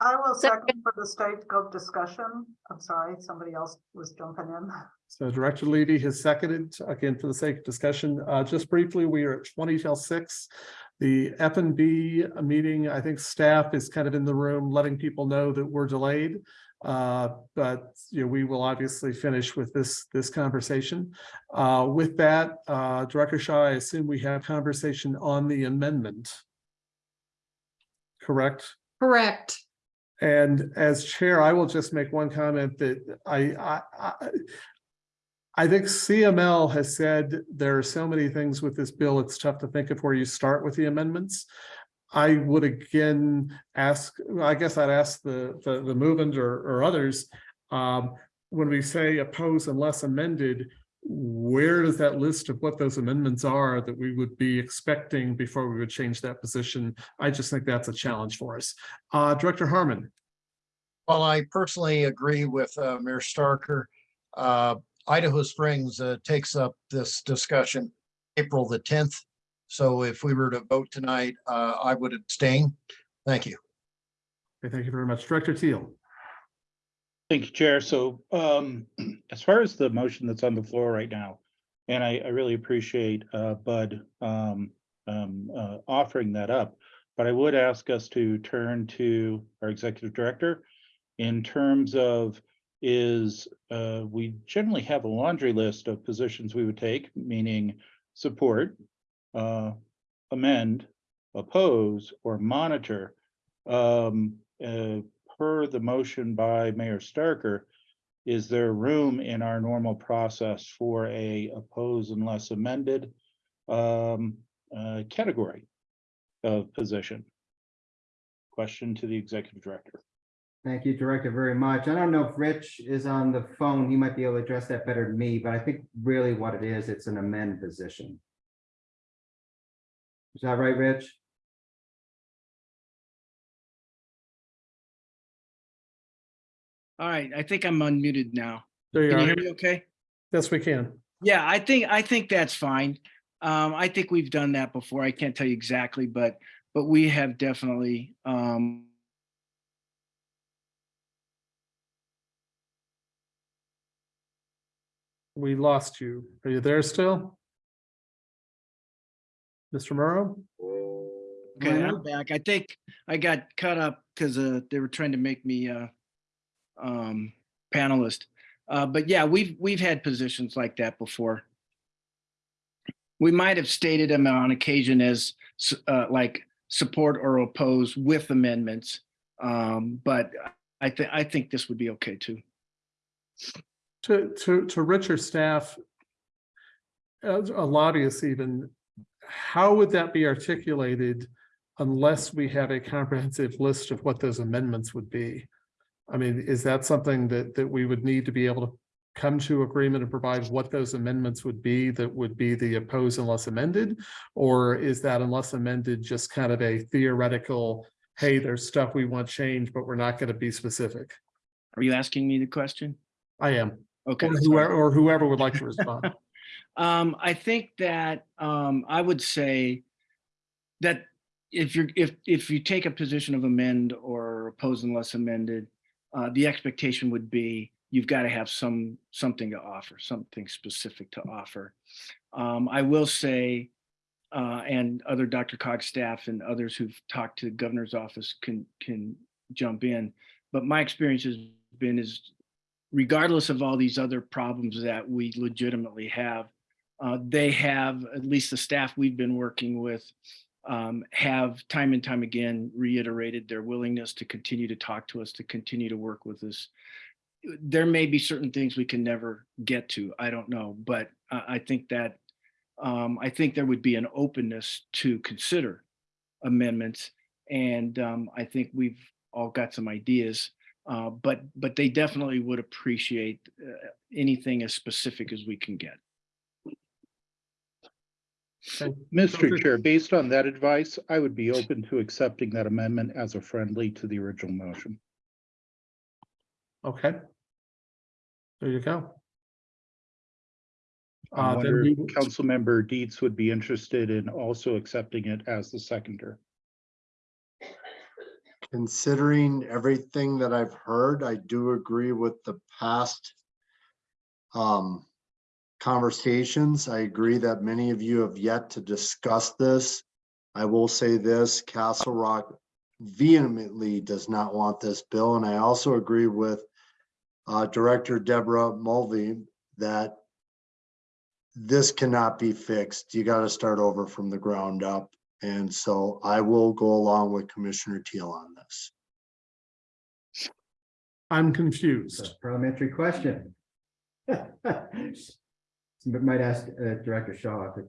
I will second for the state of discussion. I'm sorry, somebody else was jumping in. So Director Levy has seconded, again, for the sake of discussion, uh, just briefly, we are at twenty till six. The F and B meeting, I think staff is kind of in the room, letting people know that we're delayed. Uh, but, you know, we will obviously finish with this, this conversation. Uh, with that, uh, Director Shaw, I assume we have conversation on the amendment. Correct? Correct. And as chair, I will just make one comment that I, I, I, I think CML has said there are so many things with this bill, it's tough to think of where you start with the amendments. I would again ask, I guess I'd ask the, the, the movement or, or others, um, when we say oppose unless amended, where does that list of what those amendments are that we would be expecting before we would change that position? I just think that's a challenge for us. Uh, Director Harmon. Well, I personally agree with uh, Mayor Starker. Uh, Idaho Springs uh, takes up this discussion April the tenth. So if we were to vote tonight, uh, I would abstain. Thank you. Okay, thank you very much. Director Teal. Thank you, Chair. So um, as far as the motion that's on the floor right now, and I, I really appreciate uh, Bud um, um, uh, offering that up, but I would ask us to turn to our executive director in terms of is uh, we generally have a laundry list of positions we would take, meaning support, uh, amend, oppose, or monitor. Um, uh, per the motion by Mayor Starker, is there room in our normal process for a oppose unless amended um, uh, category of position? Question to the executive director. Thank you, Director, very much. I don't know if Rich is on the phone. He might be able to address that better than me, but I think really what it is, it's an amend position. Is that right, Rich? All right, I think I'm unmuted now. There you Can you are. hear me okay? Yes, we can. Yeah, I think, I think that's fine. Um, I think we've done that before. I can't tell you exactly, but, but we have definitely, um, We lost you. Are you there still? Mr. Morrow? okay, I'm back. I think I got cut up because, uh, they were trying to make me, uh, um, panelist. Uh, but yeah, we've, we've had positions like that before. We might have stated them on occasion as, uh, like support or oppose with amendments. Um, but I think, I think this would be okay too. To, to, to Richard staff, a lobbyist even, how would that be articulated unless we have a comprehensive list of what those amendments would be? I mean, is that something that, that we would need to be able to come to agreement and provide what those amendments would be that would be the oppose unless amended? Or is that unless amended just kind of a theoretical, hey, there's stuff we want changed, but we're not going to be specific? Are you asking me the question? I am. Okay. Or whoever, or whoever would like to respond. Um, I think that, um, I would say that if you're, if, if you take a position of amend or oppose unless amended, uh, the expectation would be you've got to have some, something to offer, something specific to offer. Um, I will say, uh, and other DRCOG staff and others who've talked to the governor's office can, can jump in. But my experience has been is regardless of all these other problems that we legitimately have, uh, they have, at least the staff we've been working with, um, have time and time again reiterated their willingness to continue to talk to us, to continue to work with us. There may be certain things we can never get to, I don't know, but I, think that, um, I think there would be an openness to consider amendments. And, um, I think we've all got some ideas, uh, but, but they definitely would appreciate, uh, anything as specific as we can get. Mr. Chair, based on that advice, I would be open to accepting that amendment as a friendly to the original motion. Okay. There you go. I Uh, then wonder we if will- Councilmember Dietz would be interested in also accepting it as the seconder. Considering everything that I've heard, I do agree with the past um, conversations. I agree that many of you have yet to discuss this. I will say this, Castle Rock vehemently does not want this bill, and I also agree with uh, Director Deborah Mulvey that this cannot be fixed. You got to start over from the ground up. And so I will go along with Commissioner Teal on this. I'm confused. Parliamentary question. Somebody Might ask uh, Director Shaw. if it-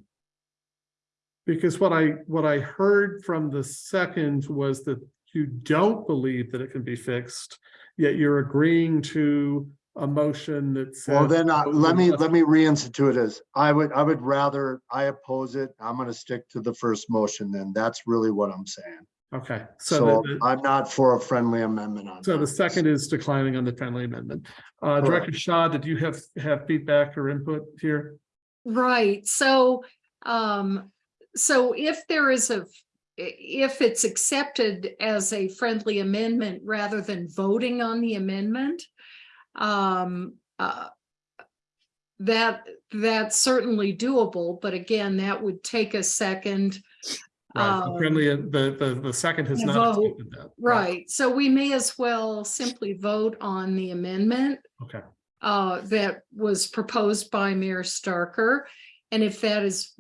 Because what I, what I heard from the second was that you don't believe that it can be fixed, yet you're agreeing to a motion that says. Well, then, uh, let me, let me reinstitute as, I would, I would rather, I oppose it. I'm gonna stick to the first motion then. That's really what I'm saying. Okay, so, So the- I'm not for a friendly amendment on. so the that. second is declining on the friendly amendment. Uh, Director Shaw, did you have, have feedback or input here? Right, so, um, so if there is a, if it's accepted as a friendly amendment rather than voting on the amendment, um, uh, that, that's certainly doable, but again, that would take a second. Right, the um, friendly, the, the, the second has not vote, that. Right, so we may as well simply vote on the amendment Okay, uh, that was proposed by Mayor Starker. And if that is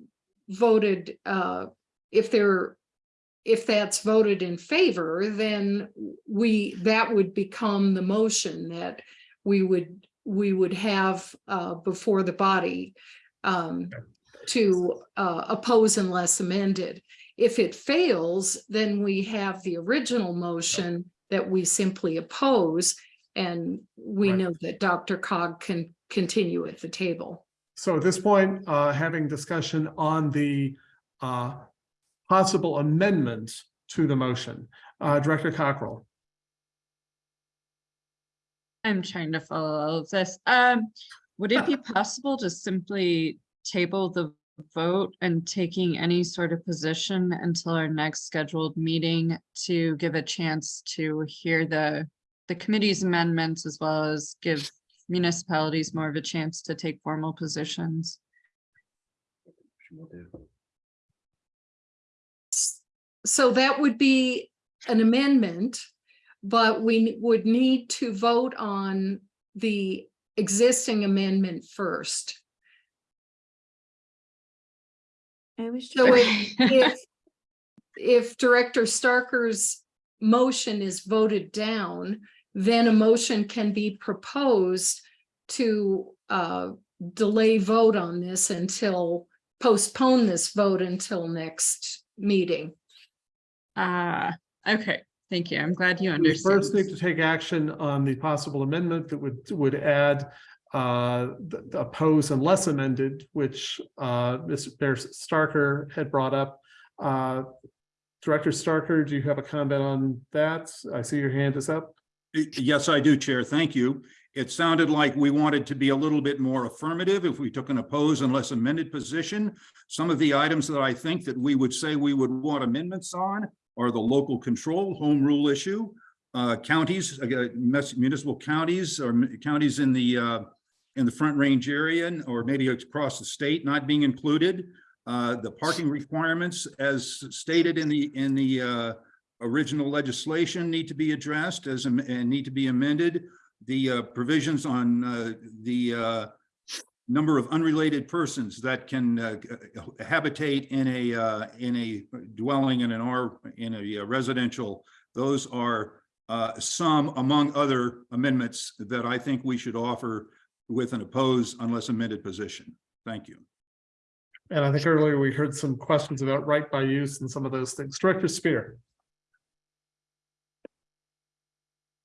voted, uh, if there, if that's voted in favor, then we, that would become the motion that we would, we would have, uh, before the body, um, to, uh, oppose unless amended. If it fails, then we have the original motion that we simply oppose. And we Right. know that DRCOG can continue at the table. so at this point, uh, having discussion on the, uh, possible amendment to the motion, uh, Director Cockrell. I'm trying to follow all of this. Um, would it be possible to simply table the vote and taking any sort of position until our next scheduled meeting to give a chance to hear the, the committee's amendments as well as give municipalities more of a chance to take formal positions? So that would be an amendment, but we would need to vote on the existing amendment first. I was. So if, if, if Director Starker's motion is voted down, then a motion can be proposed to uh, delay vote on this until, postpone this vote until next meeting. Ah, okay, thank you. I'm glad you understand. We understand. First need to take action on the possible amendment that would, would add uh, the the oppose unless amended, which uh, Mr. Starker had brought up. Uh, Director Starker, do you have a comment on that? I see your hand is up. Yes, I do, Chair. Thank you. it sounded like we wanted to be a little bit more affirmative if we took an oppose unless amended position. Some of the items that I think that we would say we would want amendments on are the local control home rule issue. Uh, counties, uh, municipal counties or counties in the, uh, in the Front Range area or maybe across the state not being included. Uh, the parking requirements as stated in the, in the, uh, original legislation need to be addressed as, and need to be amended. The, uh, provisions on, uh, the, uh, number of unrelated persons that can uh, habitate in a, in a dwelling in an R, in a residential, those are some among other amendments that I think we should offer with an oppose unless amended position. Thank you. And I think earlier we heard some questions about right by use and some of those things. Director Spear.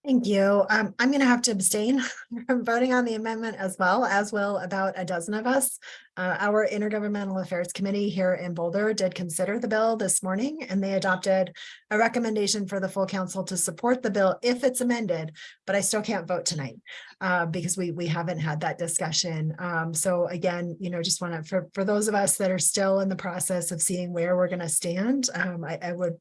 Thank you. Um, I'm gonna have to abstain from voting on the amendment as well, as will about a dozen of us. Uh, our Intergovernmental Affairs Committee here in Boulder did consider the bill this morning and they adopted a recommendation for the full council to support the bill if it's amended, but I still can't vote tonight uh, because we, we haven't had that discussion. Um, so again, you know, just want to, for, for those of us that are still in the process of seeing where we're gonna stand, um, I, I would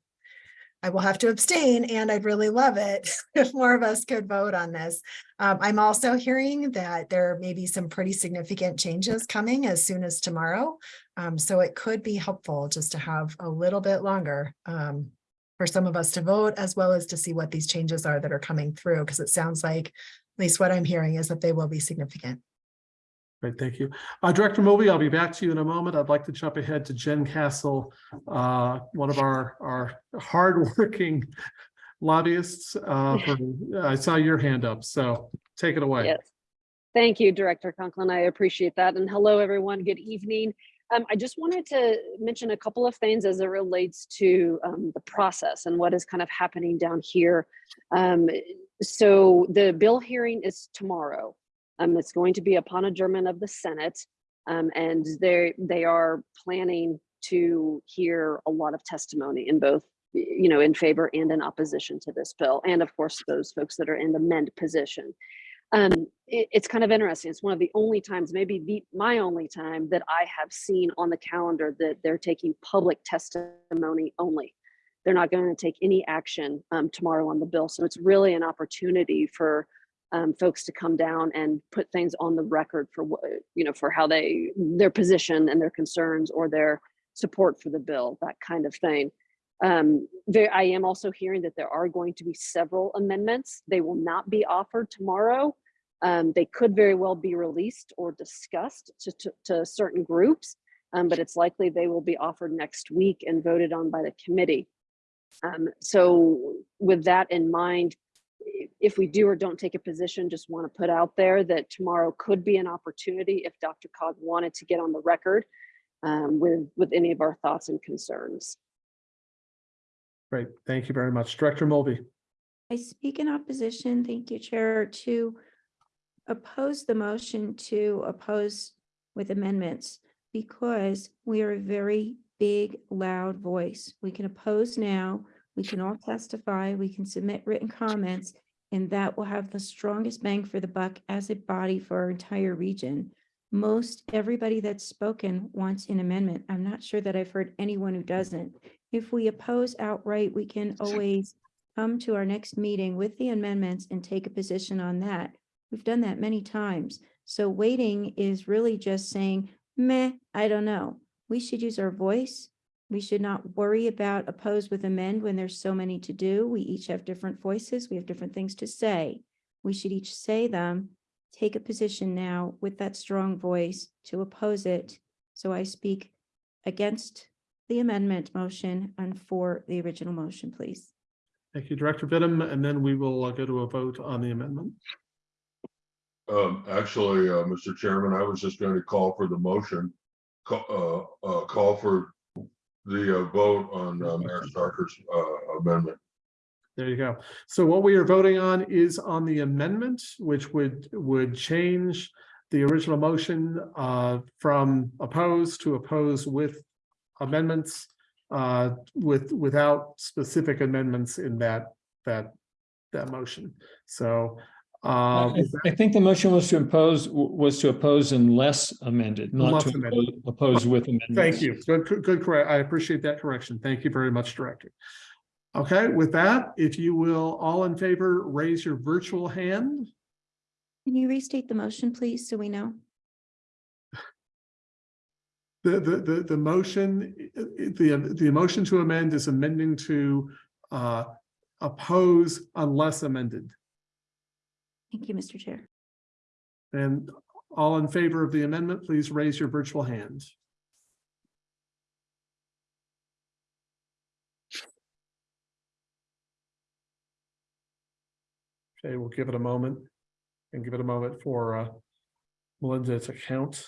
I will have to abstain and I'd really love it if more of us could vote on this. Um, I'm also hearing that there may be some pretty significant changes coming as soon as tomorrow. Um, so it could be helpful just to have a little bit longer um, for some of us to vote as well as to see what these changes are that are coming through because it sounds like at least what I'm hearing is that they will be significant. Great, thank you. Uh, Director Moby, I'll be back to you in a moment. I'd like to jump ahead to Jen Castle, uh, one of our, our hardworking lobbyists. Uh, for- I saw your hand up, so take it away. Yes. Thank you, Director Conklin. I appreciate that. And hello, everyone. Good evening. Um, I just wanted to mention a couple of things as it relates to um, the process and what is kind of happening down here. Um, so the bill hearing is tomorrow. Um, it's going to be upon adjournment of the Senate. Um, and they they are planning to hear a lot of testimony in both, you know, in favor and in opposition to this bill. And of course, those folks that are in the mend position. Um, it- it's kind of interesting. It's one of the only times, maybe the, my only time that I have seen on the calendar that they're taking public testimony only. They're not going to take any action um, tomorrow on the bill. So it's really an opportunity for um, folks to come down and put things on the record for what, you know, for how they, their position and their concerns or their support for the bill, that kind of thing. Um, there, I am also hearing that there are going to be several amendments. They will not be offered tomorrow. Um, they could very well be released or discussed to, to, to certain groups, um, but it's likely they will be offered next week and voted on by the committee. Um, so with that in mind, if we do or don't take a position, just want to put out there that tomorrow could be an opportunity if DRCOG wanted to get on the record um, with, with any of our thoughts and concerns. Great, thank you very much. Director Mulvey. I speak in opposition, thank you, Chair, to oppose the motion to oppose with amendments because we are a very big, loud voice. We can oppose now, we can all testify, we can submit written comments, and that will have the strongest bang for the buck as a body for our entire region. Most everybody that's spoken wants an amendment. I'm not sure that I've heard anyone who doesn't. If we oppose outright, we can always come to our next meeting with the amendments and take a position on that. We've done that many times. So waiting is really just saying, meh, I don't know. We should use our voice. We should not worry about oppose with amend when there's so many to do. We each have different voices. We have different things to say. We should each say them, take a position now with that strong voice to oppose it. So I speak against the amendment motion and for the original motion, please. Thank you, Director Vittum, and then we will uh, go to a vote on the amendment. Um, actually, uh, Mr. Chairman, I was just going to call for the motion. Call, uh, uh, call for the uh, vote on uh, Mayor Starker's, uh, amendment. There you go. So what we are voting on is on the amendment, which would, would change the original motion uh, from oppose to oppose with amendments uh, with, without specific amendments in that, that, that motion. So Uh, I I think the motion was to impose, was to oppose unless amended, not Unless to amended. oppose with amendments. Thank you. Good, good, good, correct. I appreciate that correction. Thank you very much, Director. Okay, with that, if you will, all in favor, raise your virtual hand. Can you restate the motion, please, so we know? The, the, the, the motion, the, the motion to amend is amending to uh, oppose unless amended. Thank you, Mr. Chair. And all in favor of the amendment, please raise your virtual hand. Okay, we'll give it a moment and give it a moment for uh, Melinda to count.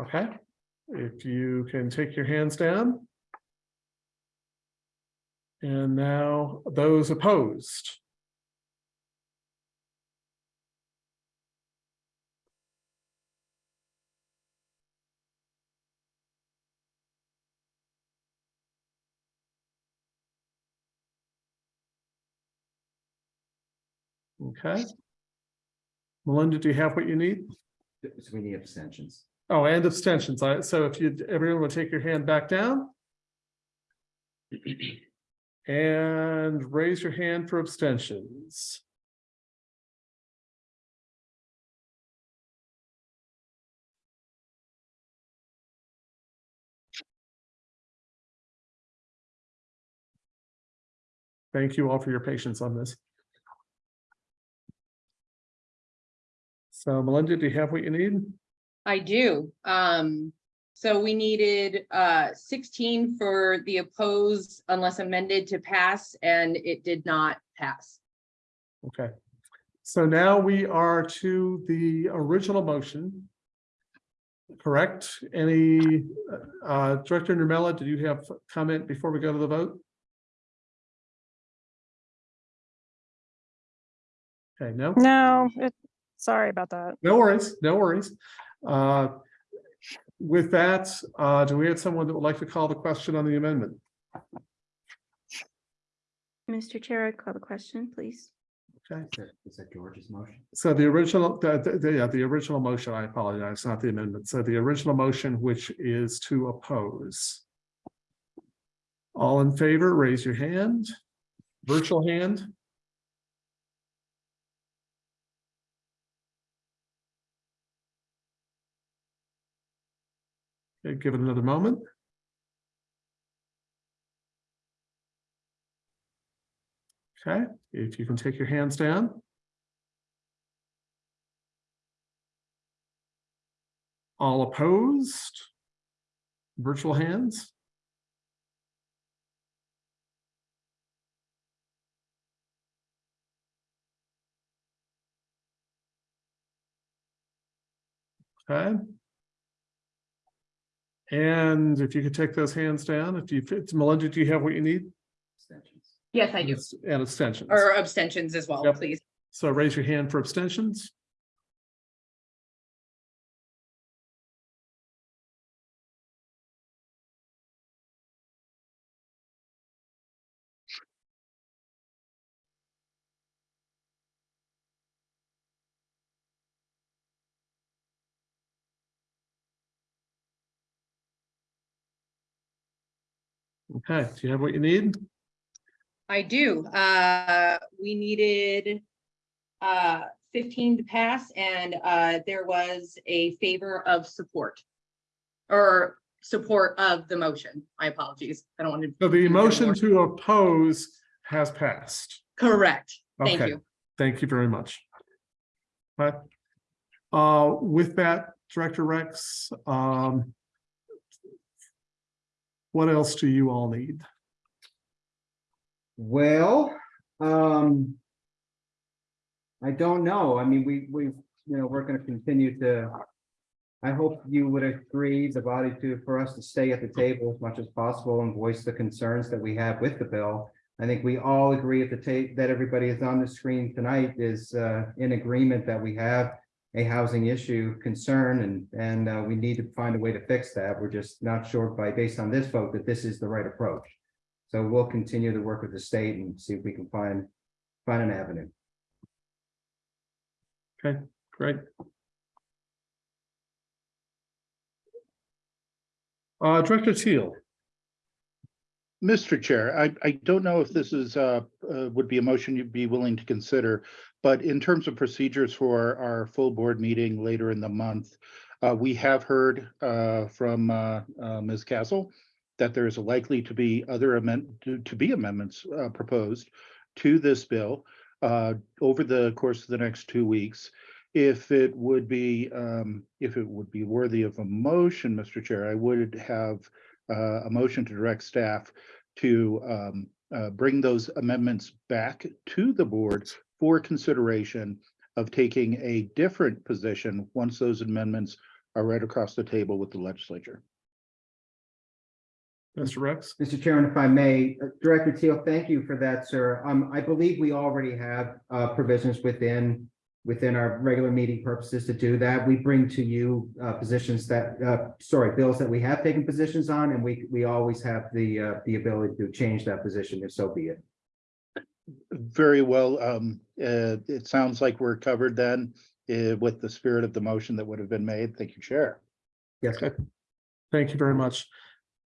Okay, if you can take your hands down. And now those opposed. Okay. Melinda, do you have what you need? So we need abstentions. Oh, and abstentions. I, so if you, everyone will take your hand back down. And raise your hand for abstentions. Thank you all for your patience on this. So Melinda, do you have what you need? I do. Um, so we needed uh sixteen for the oppose unless amended to pass, and it did not pass. Okay. So now we are to the original motion. Correct? Any, uh, Director Nurmela, did you have comment before we go to the vote? Okay, no? No, it, sorry about that. No worries, no worries. Uh, With that, uh, do we have someone that would like to call the question on the amendment? Mr. Chair, I'd call the question, please. Okay, Is that- Is that George's motion? so the original, the, the- the, yeah, the original motion, I apologize, not the amendment. So the original motion, which is to oppose. All in favor, raise your hand. Virtual hand. Okay, give it another moment. Okay, if you can take your hands down. All opposed? Virtual hands? Okay. And if you could take those hands down, if you, fit Melinda, do you have what you need? Abstentions. Yes, I do. And abstentions. Or abstentions as well, Yep. please. So raise your hand for abstentions. Okay, do you have what you need? I do. Uh, we needed uh fifteen to pass and uh there was a favor of support. Or support of the motion. My apologies. I don't want to. So the motion to oppose has passed. Correct. Thank Okay. you. Thank you very much. Right. Uh, with that, Director Rex, um. What else do you all need? Well, um. I don't know. I mean, we, we, you know, we're gonna continue to. I hope you would agree, the body to, for us to stay at the table as much as possible and voice the concerns that we have with the bill. I think we all agree at the tape that everybody is on the screen tonight is uh in agreement that we have. A housing issue concern and, and uh, we need to find a way to fix that. We're just not sure by, based on this vote, that this is the right approach. So we'll continue to work with the state and see if we can find, find an avenue. Okay, great. Uh, Director Teal, Mr. Chair, I, I don't know if this is, uh, uh, would be a motion you'd be willing to consider, but in terms of procedures for our full board meeting later in the month, uh, we have heard, uh, from, uh, uh, Ms. Castle that there is likely to be other amend, to, be amendments, uh, proposed to this bill, uh, over the course of the next two weeks. If it would be, um, if it would be worthy of a motion, Mr. Chair, I would have, a motion to direct staff to um, bring those amendments back to the board for consideration of taking a different position once those amendments are right across the table with the legislature. Mr. Rex, Mr. Chairman, if I may, uh, Director Teal, thank you for that, sir. Um, I believe we already have, uh, provisions within, within our regular meeting purposes to do that. We bring to you, uh, positions that, uh, sorry, bills that we have taken positions on, and we, we always have the, uh, the ability to change that position if so be it. Very well. Um, uh, it sounds like we're covered then uh, with the spirit of the motion that would have been made. Thank you, Chair. Yes, thank you very much.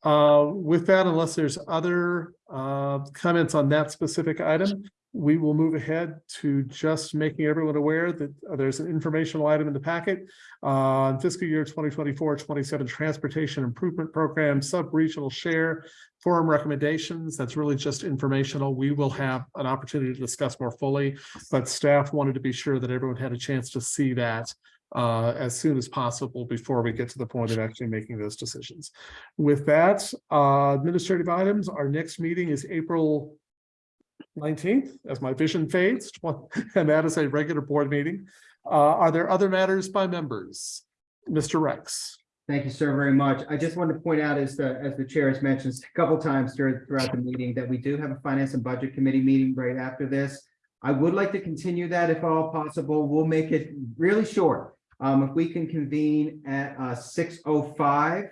Uh, with that, unless there's other, uh, comments on that specific item, we will move ahead to just making everyone aware that uh, there's an informational item in the packet. Uh, fiscal year 2024-27 Transportation Improvement Program, Sub-Regional Share Forum Recommendations. That's really just informational. We will have an opportunity to discuss more fully, but staff wanted to be sure that everyone had a chance to see that uh, as soon as possible before we get to the point of actually making those decisions. With that, uh, administrative items, our next meeting is April nineteenth, as my vision fades, and that is a regular board meeting. Uh, are there other matters by members? Mr. Rex? Thank you, sir, very much. I just wanted to point out, as the, as the chair has mentioned a couple times during, throughout the meeting, that we do have a Finance and Budget Committee meeting right after this. I would like to continue that if all possible. We'll make it really short. Um, if we can convene at, uh, six oh five,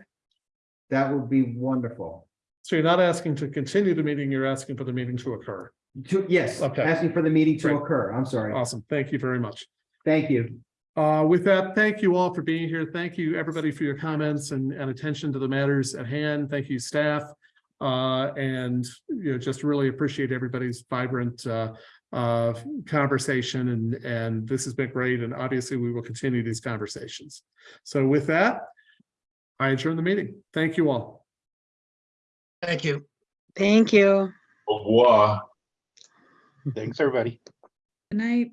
that would be wonderful. So you're not asking to continue the meeting, you're asking for the meeting to occur. To, yes, Okay. asking for the meeting to Great. occur. I'm sorry. Awesome. Thank you very much. Thank you. Uh, with that, thank you all for being here. Thank you, everybody, for your comments and, and attention to the matters at hand. Thank you, staff. Uh, and, you know, just really appreciate everybody's vibrant, uh, uh, conversation and, and this has been great. And obviously we will continue these conversations. So with that, I adjourn the meeting. Thank you all. Thank you. Thank you. Au revoir. Thanks, everybody. Good night.